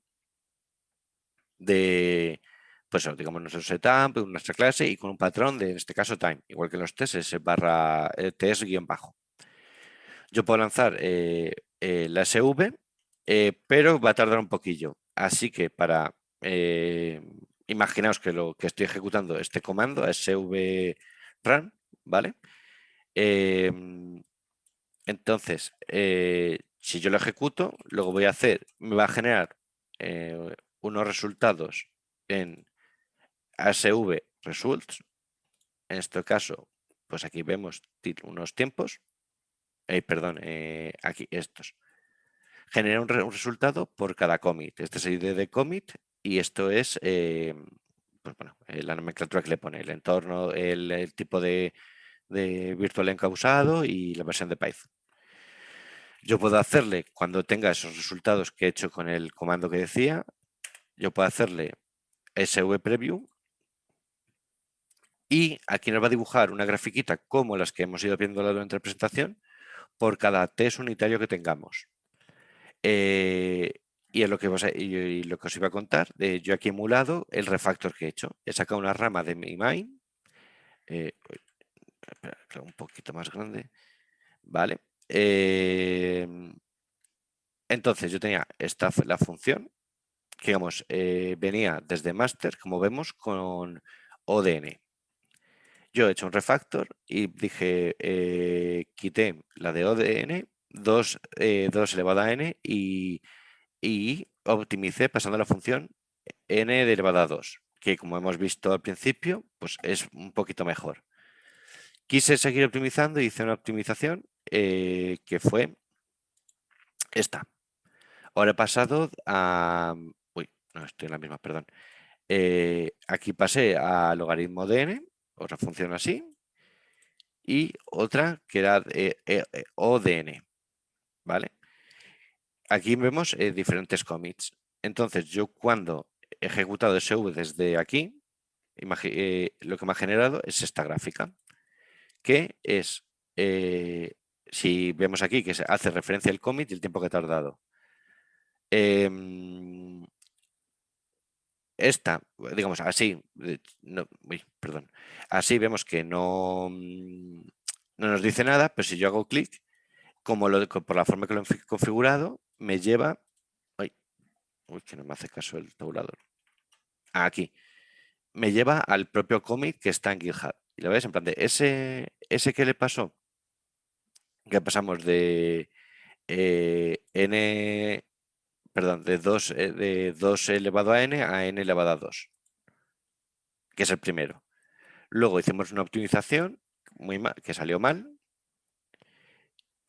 B: de, pues digamos, nuestro setup, nuestra clase y con un patrón de, en este caso, time. Igual que los tests, es barra eh, test guion bajo. Yo puedo lanzar eh, la SV, eh, pero va a tardar un poquillo. Así que para eh, imaginaos que lo que estoy ejecutando este comando, SV run, ¿vale? Em, entonces, eh, si yo lo ejecuto, que voy a hacer, me va a generar eh, unos resultados en ASV results. En este caso, pues aquí vemos unos tiempos. Eh, perdón, aquí estos. Genera un, resultado por cada commit. Este es el ID de commit y esto es pues bueno, la nomenclatura que le pone, el entorno, el tipo de, de virtual encausado y la versión de Python. Yo puedo hacerle, cuando tenga esos resultados que he hecho con el comando que decía, yo puedo hacerle SV preview y aquí nos va a dibujar una grafiquita como las que hemos ido viendo durante la presentación por cada test unitario que tengamos. Eh, y, es lo que, os iba a contar, de, yo aquí he emulado el refactor que he hecho. He sacado una rama de mi main, eh, un poquito más grande, ¿vale? Em, entonces yo tenía esta la función, que digamos, eh, venía desde master, como vemos, con ODN. Yo he hecho un refactor y dije, eh, quité la de ODN, 2, eh, elevado a n y, y optimicé pasando la función n elevado a 2, que como hemos visto al principio, pues es un poquito mejor. Quise seguir optimizando y hice una optimización eh, que fue esta. Ahora he pasado a... Uy, no, estoy en la misma, perdón. Eh, aquí pasé a logaritmo de n, otra función así, y otra que era eh, ODN, ¿vale? Aquí vemos diferentes commits. Entonces, yo cuando he ejecutado SV desde aquí, lo que me ha generado es esta gráfica que es, eh, si vemos aquí que se hace referencia al commit y el tiempo que ha tardado. Esta, digamos así, perdón, así vemos que no, mm, no nos dice nada, pero si yo hago clic, como lo, por la forma que lo he configurado, me lleva, uy, que no me hace caso el tabulador, aquí, me lleva al propio commit que está en GitHub. Y lo ves, en plan de ese, ese que le pasó, que pasamos de eh, n, perdón, de 2, eh, de 2 elevado a n a n elevado a 2, que es el primero. Luego hicimos una optimización muy mal, que salió mal.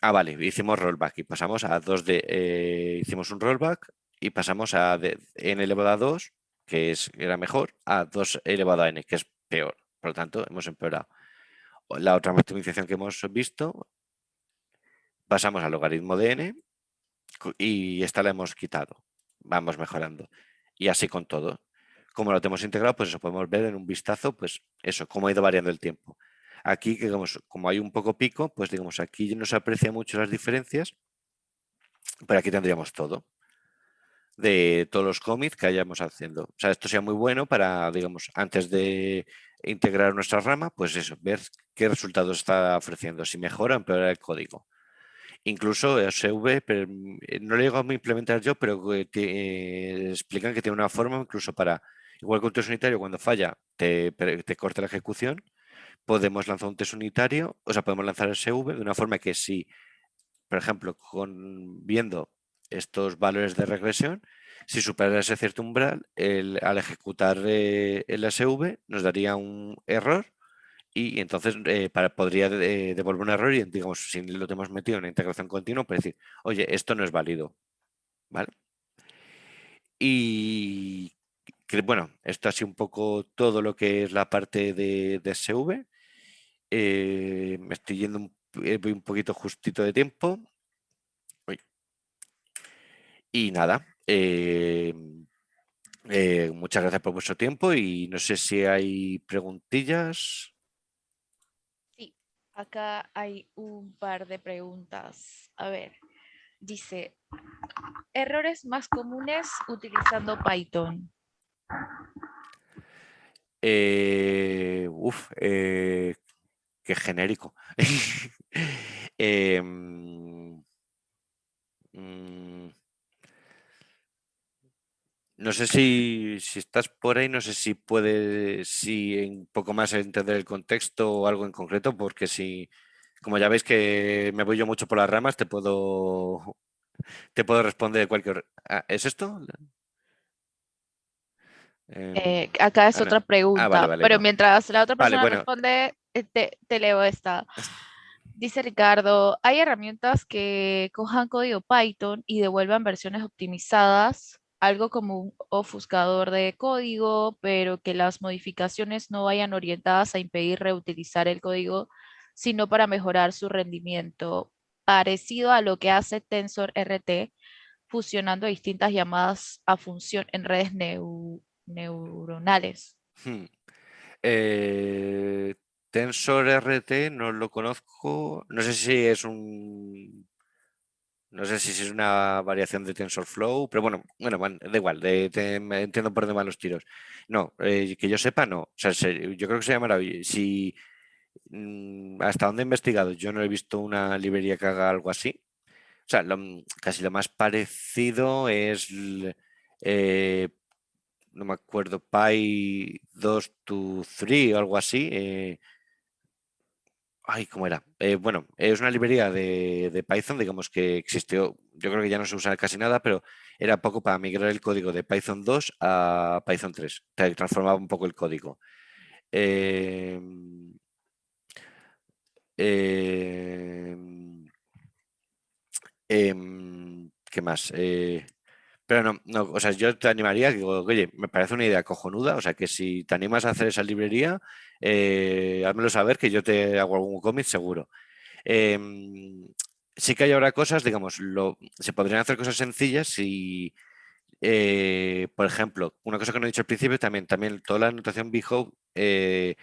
B: Ah, vale, hicimos rollback y pasamos a 2 de, eh, hicimos un rollback y pasamos a n elevado a 2, que es, era mejor, a 2 elevado a n, que es peor. Por lo tanto, hemos empeorado. La otra optimización que hemos visto, pasamos al logaritmo de n y esta la hemos quitado. Vamos mejorando. Y así con todo. Como lo tenemos integrado, pues eso podemos ver en un vistazo, pues eso, cómo ha ido variando el tiempo. Aquí, digamos, como hay un poco pico, pues digamos, aquí no se aprecia mucho las diferencias, pero aquí tendríamos todo de todos los cómics que hayamos haciendo. O sea, esto sea muy bueno para, digamos, antes de integrar nuestra rama, pues eso, ver qué resultados está ofreciendo, si mejora o empeora el código. Incluso SV, pero eh, no lo llego a implementar yo, pero eh, explican que tiene una forma incluso para, igual que un test unitario, cuando falla, te, te corta la ejecución, podemos lanzar un test unitario, o sea, podemos lanzar SV de una forma que si, por ejemplo, con, viendo estos valores de regresión, si supera ese cierto umbral, al ejecutar eh, el SV nos daría un error y entonces eh, podría devolver un error y digamos, si lo tenemos metido en integración continua, pues decir, oye, esto no es válido. ¿Vale? Y bueno, esto ha sido un poco todo lo que es la parte de, SV. Eh, me estoy yendo un, un poquito justito de tiempo. Y nada, eh, eh, muchas gracias por vuestro tiempo y no sé si hay preguntillas.
A: Acá hay un par de preguntas. A ver, dice, errores más comunes utilizando Python.
B: Eh, uf, qué genérico. [LAUGHS] Em, mm, no sé si, estás por ahí, no sé si puedes, si un poco más entender el contexto o algo en concreto, porque si, como ya veis que me voy yo mucho por las ramas, te puedo, te puedo responder cualquier... Ah, ¿Es esto?
A: Em, eh, acá es otra ah, pregunta, pero mientras la otra persona responde, eh, te, te, leo esta. Dice Ricardo, ¿hay herramientas que cojan código Python y devuelvan versiones optimizadas algo como un ofuscador de código, pero que las modificaciones no vayan orientadas a impedir reutilizar el código, sino para mejorar su rendimiento, parecido a lo que hace TensorRT, fusionando distintas llamadas a función en redes neuronales. Hmm.
B: Eh, TensorRT no lo conozco, no sé si es un no sé si es una variación de TensorFlow, pero bueno, bueno, da igual, entiendo por demás los tiros. No, eh, que yo sepa, no. O sea, yo creo que se llama Si mm, hasta donde he investigado, yo no he visto una librería que haga algo así. O sea, casi lo más parecido es, eh, no me acuerdo, Py 2 to 3 o algo así. Eh, Ay, ¿cómo era? Eh, bueno, es una librería de, Python, digamos que existió, yo creo que ya no se usa casi nada, pero era poco para migrar el código de Python 2 a Python 3. Transformaba un poco el código. Em, em, em, ¿Qué más? Pero no, no, o sea, yo te animaría, digo, oye, me parece una idea cojonuda, o sea, que si te animas a hacer esa librería, eh, házmelo saber que yo te hago algún cómic seguro. Em, sí que hay ahora cosas, digamos, lo, se podrían hacer cosas sencillas si, eh, por ejemplo, una cosa que no he dicho al principio, también, también toda la notación Bhope eh,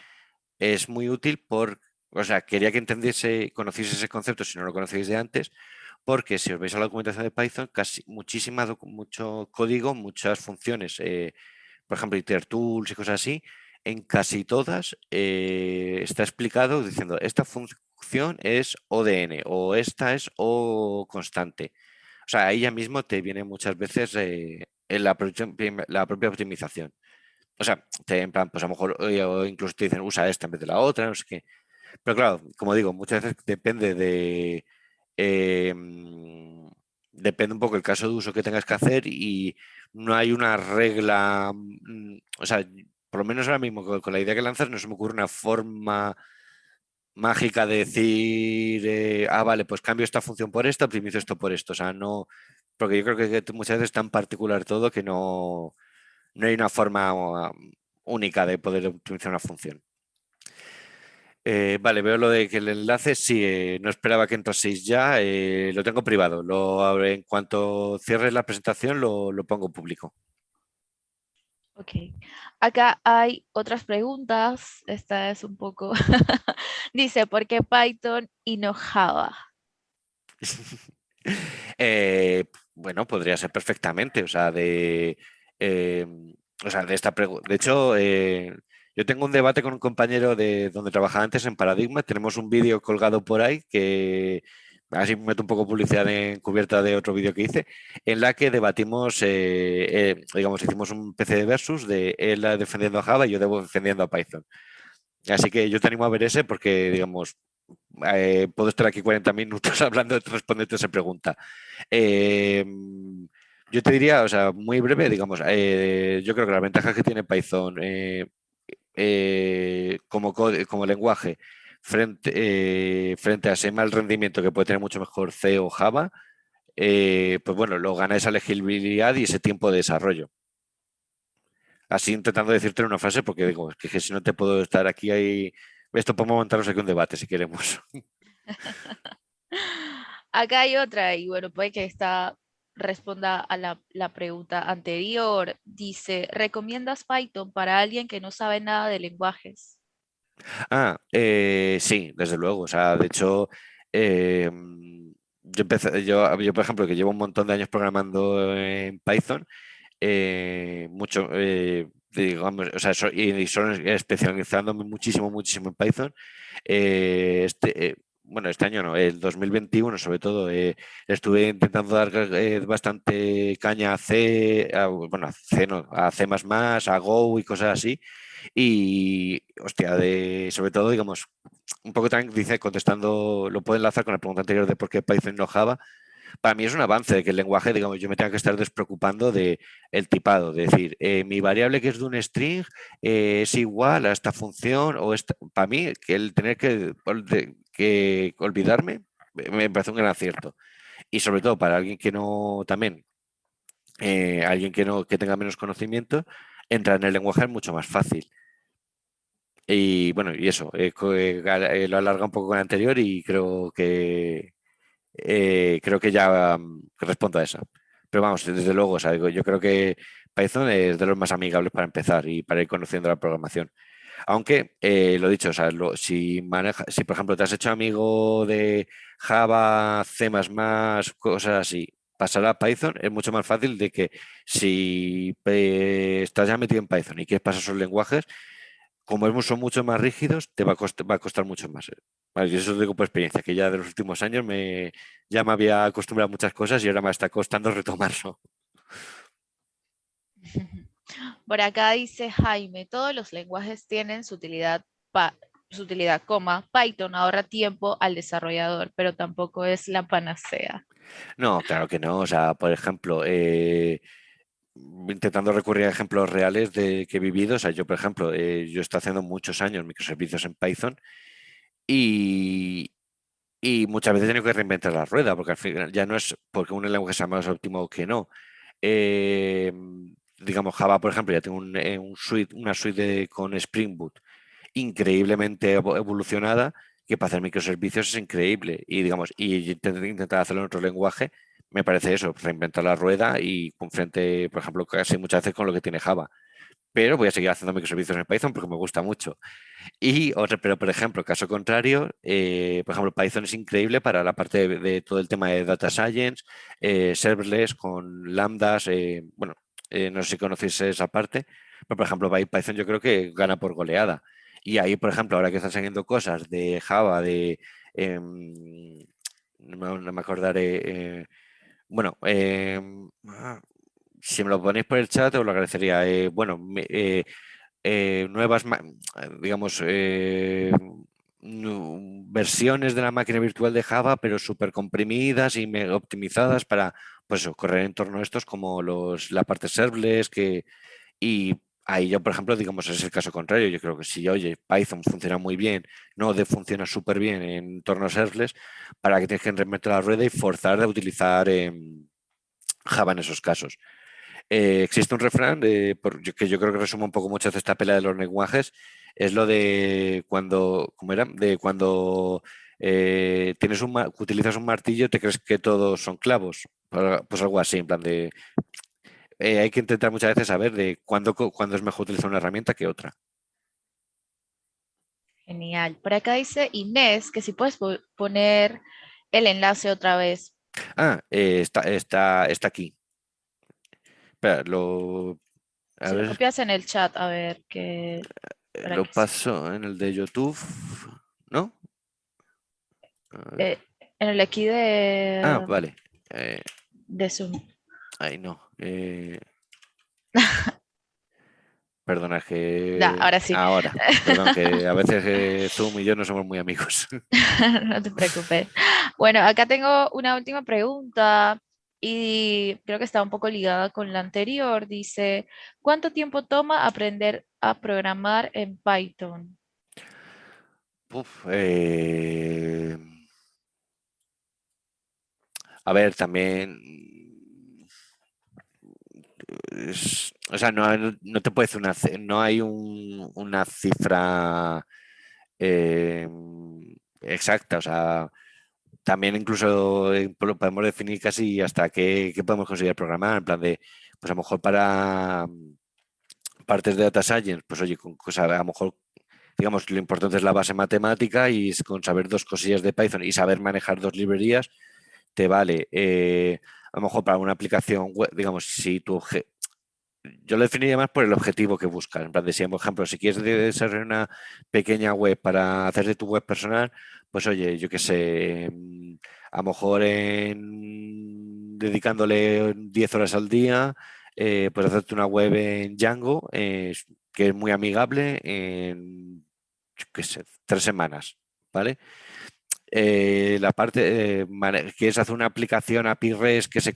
B: es muy útil por, o sea, quería que entendiese, conociese ese concepto si no lo conocéis de antes, porque si os veis a la documentación de Python, casi muchísima, mucho código, muchas funciones, eh, por ejemplo, iter tools y cosas así, en casi todas eh, está explicado diciendo esta función es ODN o esta es O constante. O sea, ahí ya mismo te viene muchas veces eh, la, la, propia optimización. O sea, te, en plan, pues a lo mejor o incluso te dicen usa esta en vez de la otra, no sé qué. Pero claro, como digo, muchas veces depende de, Em, depende un poco el caso de uso que tengas que hacer y no hay una regla, mm, o sea, por lo menos ahora mismo con, la idea que lanzas no se me ocurre una forma mágica de decir, eh, ah, vale, pues cambio esta función por esta, optimizo esto por esto, o sea, no, porque yo creo que muchas veces es tan particular todo que no, no hay una forma um, única de poder optimizar una función. Eh, vale, veo lo de que el enlace, sí, eh, no esperaba que entraseis ya, eh, lo tengo privado. Lo, en cuanto cierres la presentación, lo, pongo público.
A: Ok, acá hay otras preguntas, esta es un poco, [LAUGHS] dice, ¿por qué Python y no Java? [LAUGHS]
B: bueno, podría ser perfectamente, o sea, de, o sea, de esta pregunta, de hecho, yo tengo un debate con un compañero de donde trabajaba antes en Paradigma. Tenemos un vídeo colgado por ahí que así meto un poco publicidad en cubierta de otro vídeo que hice, en la que debatimos, eh, eh, digamos, hicimos un PC de versus de él defendiendo a Java y yo defendiendo a Python. Así que yo te animo a ver ese porque, digamos, eh, puedo estar aquí 40 minutos [LAUGHS] hablando de responderte esa pregunta. yo te diría, o sea, muy breve, digamos, yo creo que la ventaja que tiene Python eh, como, como lenguaje frente, eh, frente a ese mal rendimiento que puede tener mucho mejor C o Java, eh, pues bueno, lo gana esa legibilidad y ese tiempo de desarrollo. Así intentando decirte una frase, porque digo, es que, si no te puedo estar aquí, ahí, esto podemos montarnos aquí un debate si queremos. [LAUGHS]
A: Acá hay otra, y bueno, puede que está responda a la, pregunta anterior. Dice, ¿recomiendas Python para alguien que no sabe nada de lenguajes?
B: Ah, eh, sí, desde luego. O sea, de hecho, em, yo, empecé, yo, yo, por ejemplo, que llevo un montón de años programando en Python, eh, mucho, eh, digamos, o sea, y, son especializándome muchísimo, muchísimo en Python. este, bueno, este año no, el 2021 sobre todo, eh, estuve intentando dar eh, bastante caña a C, bueno, a C no, a C++, a Go y cosas así. Y, hostia, de, sobre todo, digamos, un poco también dice, contestando, lo puedo enlazar con la pregunta anterior de por qué Python no Java, para mí es un avance de que el lenguaje, digamos, yo me tenga que estar despreocupando de el tipado, de decir, eh, mi variable que es de un string eh, es igual a esta función o esta, para mí que el tener que, olvidarme me parece un gran acierto. Y sobre todo para alguien que no, también, eh, alguien que no, que tenga menos conocimiento, entrar en el lenguaje es mucho más fácil. Y bueno, y eso, lo alarga un poco con el anterior y creo que, eh, creo que ya mm, respondo a eso. Pero vamos, desde luego, yo creo que Python es de los más amigables para empezar y para ir conociendo la programación. Aunque, eh, lo dicho, si, maneja, si por ejemplo te has hecho amigo de Java, C++, cosas así, pasar a Python es mucho más fácil de que si estás ya metido en Python y quieres pasar esos lenguajes, como son mucho más rígidos, te va a costar, va a costar mucho más. Vale, y eso lo digo por experiencia, que ya de los últimos años me, ya me había acostumbrado a muchas cosas y ahora me está costando [LAUGHS] retomarlo. [LAUGHS]
A: Por acá dice Jaime, todos los lenguajes tienen su utilidad, su utilidad, coma, Python ahorra tiempo al desarrollador, pero tampoco es la panacea.
B: No, claro que no. O sea, por ejemplo, eh, intentando recurrir a ejemplos reales de que he vivido. O sea, yo, por ejemplo, eh, yo estoy haciendo muchos años microservicios en Python y, muchas veces he tenido que reinventar la rueda, porque al final ya no es porque un lenguaje sea más óptimo que no. Eh, digamos, Java, por ejemplo, ya tengo un, eh, suite, una suite con Spring Boot increíblemente evolucionada que para hacer microservicios es increíble y digamos y intentar hacerlo en otro lenguaje me parece eso, reinventar la rueda y frente, por ejemplo, casi muchas veces con lo que tiene Java. Pero voy a seguir haciendo microservicios en Python porque me gusta mucho. Y otro, pero por ejemplo, caso contrario, eh, por ejemplo, Python es increíble para la parte de, todo el tema de data science, eh, serverless con lambdas, eh, bueno, no sé si conocéis esa parte, pero por ejemplo, Python yo creo que gana por goleada. Y ahí, por ejemplo, ahora que están saliendo cosas de Java, de, em, no, me acordaré, bueno, ah, si me lo ponéis por el chat os lo agradecería. Eh, bueno, eh, eh, nuevas, digamos, versiones de la máquina virtual de Java, pero súper comprimidas y optimizadas para pues, correr en torno a estos como los, la parte serverless que, y ahí yo, por ejemplo, digamos, es el caso contrario. Yo creo que si, oye, Python funciona muy bien, Node funciona súper bien en entornos serverless, para que tienes que reinventar la rueda y forzar a utilizar em, Java en esos casos. Eh, existe un refrán que yo creo que resume un poco mucho esta pelea de los lenguajes, es lo de cuando, ¿cómo era? De cuando eh, tienes un, utilizas un martillo, te crees que todos son clavos. Pues algo así, en plan de eh, hay que intentar muchas veces saber de cuándo, cuándo es mejor utilizar una herramienta que otra.
A: Genial. Por acá dice Inés que si puedes poner el enlace otra vez.
B: Ah, eh, está, está, está aquí. Espera, lo...
A: A si lo copias en el chat, a ver qué...
B: Eh, lo paso en el de YouTube, ¿no?
A: en el aquí de...
B: Ah, vale.
A: de Zoom.
B: Ay, no. Eh... [LAUGHS] Perdona, que...
A: ahora sí.
B: Ahora. Perdón, que a [LAUGHS] veces eh, Zoom y yo no somos muy amigos. [LAUGHS]
A: no te preocupes. Bueno, acá tengo una última pregunta y creo que está un poco ligada con la anterior. Dice, ¿cuánto tiempo toma aprender a programar en Python?
B: Eh, a ver, también o sea, no, te puede una, no hay una cifra eh, exacta, o sea, también incluso eh, podemos definir casi hasta qué, podemos conseguir programar, en plan de, pues a lo mejor para partes de data science, pues oye, con, a lo mejor, digamos, lo importante es la base matemática y con saber dos cosillas de Python y saber manejar dos librerías, te vale. Eh, a lo mejor para una aplicación web, digamos, si tu yo lo definiría más por el objetivo que buscas. En plan por ejemplo, si quieres desarrollar una pequeña web para hacer de tu web personal, pues oye, yo qué sé, mm, a lo mejor dedicándole 10 horas al día, eh, puedes hacerte una web en Django, que es muy amigable, en, qué sé, tres semanas, ¿vale? Eh, la parte, eh, quieres hacer una aplicación API REST que se,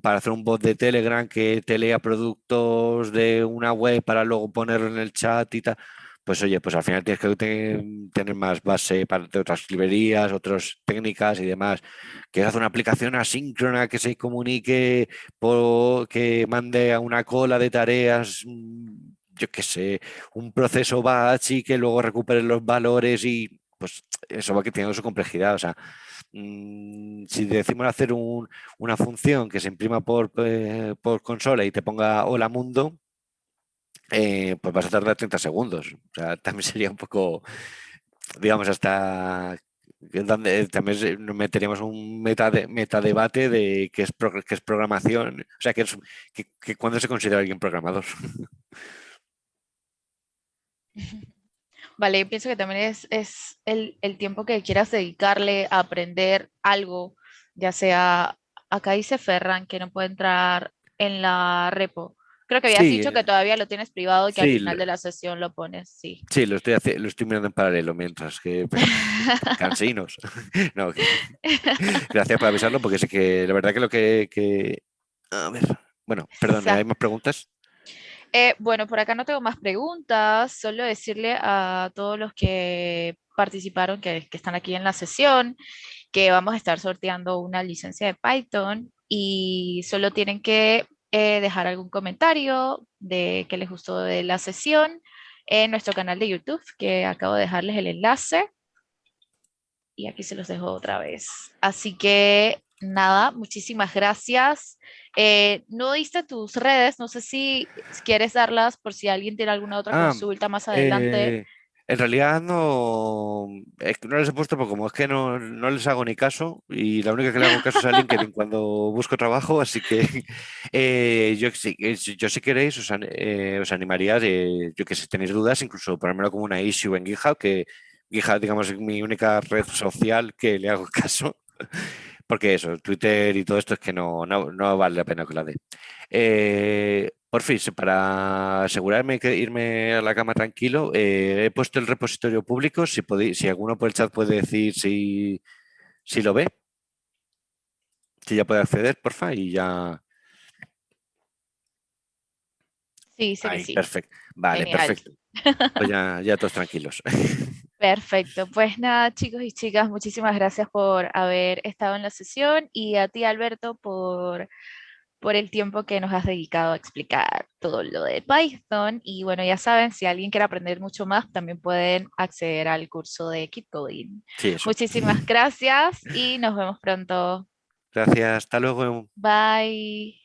B: para hacer un bot de Telegram que te lea productos de una web para luego ponerlo en el chat y tal, pues oye, pues al final tienes que tener más base para, de otras librerías, otras técnicas y demás. Quieres hacer una aplicación asíncrona que se comunique, por, que mande a una cola de tareas, mm, yo qué sé, un proceso batch y que luego recupere los valores y pues eso va que tiene su complejidad. O sea, mm, si decimos hacer una función que se imprima por, eh, por consola y te ponga hola mundo, eh, pues vas a tardar 30 segundos. O sea, [LAUGHS] también sería un poco, digamos, hasta donde también nos meteríamos un meta, de, meta debate de qué es, qué es programación, o sea, que, es, que, cuándo se considera alguien programador. [LAUGHS]
A: Vale, pienso que también es, es el, el, tiempo que quieras dedicarle a aprender algo, ya sea, acá dice Ferran que no puede entrar en la repo. Creo que habías dicho que todavía lo tienes privado y que al final de la sesión lo pones, sí.
B: Sí, lo estoy, lo estoy mirando en paralelo mientras que... [LAUGHS] cansinos. [LAUGHS] no, gracias por avisarlo porque sé que la verdad que lo que... que... A ver, bueno, perdón, ¿hay más preguntas?
A: Eh, bueno, por acá no tengo más preguntas, solo decirle a todos los que participaron, que, están aquí en la sesión, que vamos a estar sorteando una licencia de Python y solo tienen que eh, dejar algún comentario de que les gustó de la sesión en nuestro canal de YouTube, que acabo de dejarles el enlace. Y aquí se los dejo otra vez. Así que nada, muchísimas gracias. Eh, no diste tus redes, no sé si quieres darlas por si alguien tiene alguna otra ah, consulta más adelante.
B: Eh, en realidad no, no les he puesto porque como es que no, no, les hago ni caso y la única que le hago caso es a LinkedIn [LAUGHS] cuando busco trabajo, así que eh, yo, yo si queréis os, os animaría, de, yo que si tenéis dudas, incluso ponérmelo como una issue en GitHub, que GitHub digamos es mi única red social que le hago [LAUGHS] caso porque eso, Twitter y todo esto es que no, no, vale la pena que la dé. Eh, por fin, para asegurarme que irme a la cama tranquilo, eh, he puesto el repositorio público, si, podéis, si alguno por el chat puede decir si, si lo ve, si ya puede acceder, porfa, y ya...
A: Sí, sí, sí.
B: Perfecto. Vale, perfecto. Pues ya, ya todos tranquilos. [LAUGHS]
A: Perfecto, pues nada chicos y chicas, muchísimas gracias por haber estado en la sesión y a ti Alberto por, por el tiempo que nos has dedicado a explicar todo lo de Python y bueno ya saben, si alguien quiere aprender mucho más también pueden acceder al curso de Keep Coding. Muchísimas [LAUGHS] gracias y nos vemos pronto.
B: Gracias, hasta luego.
A: Bye.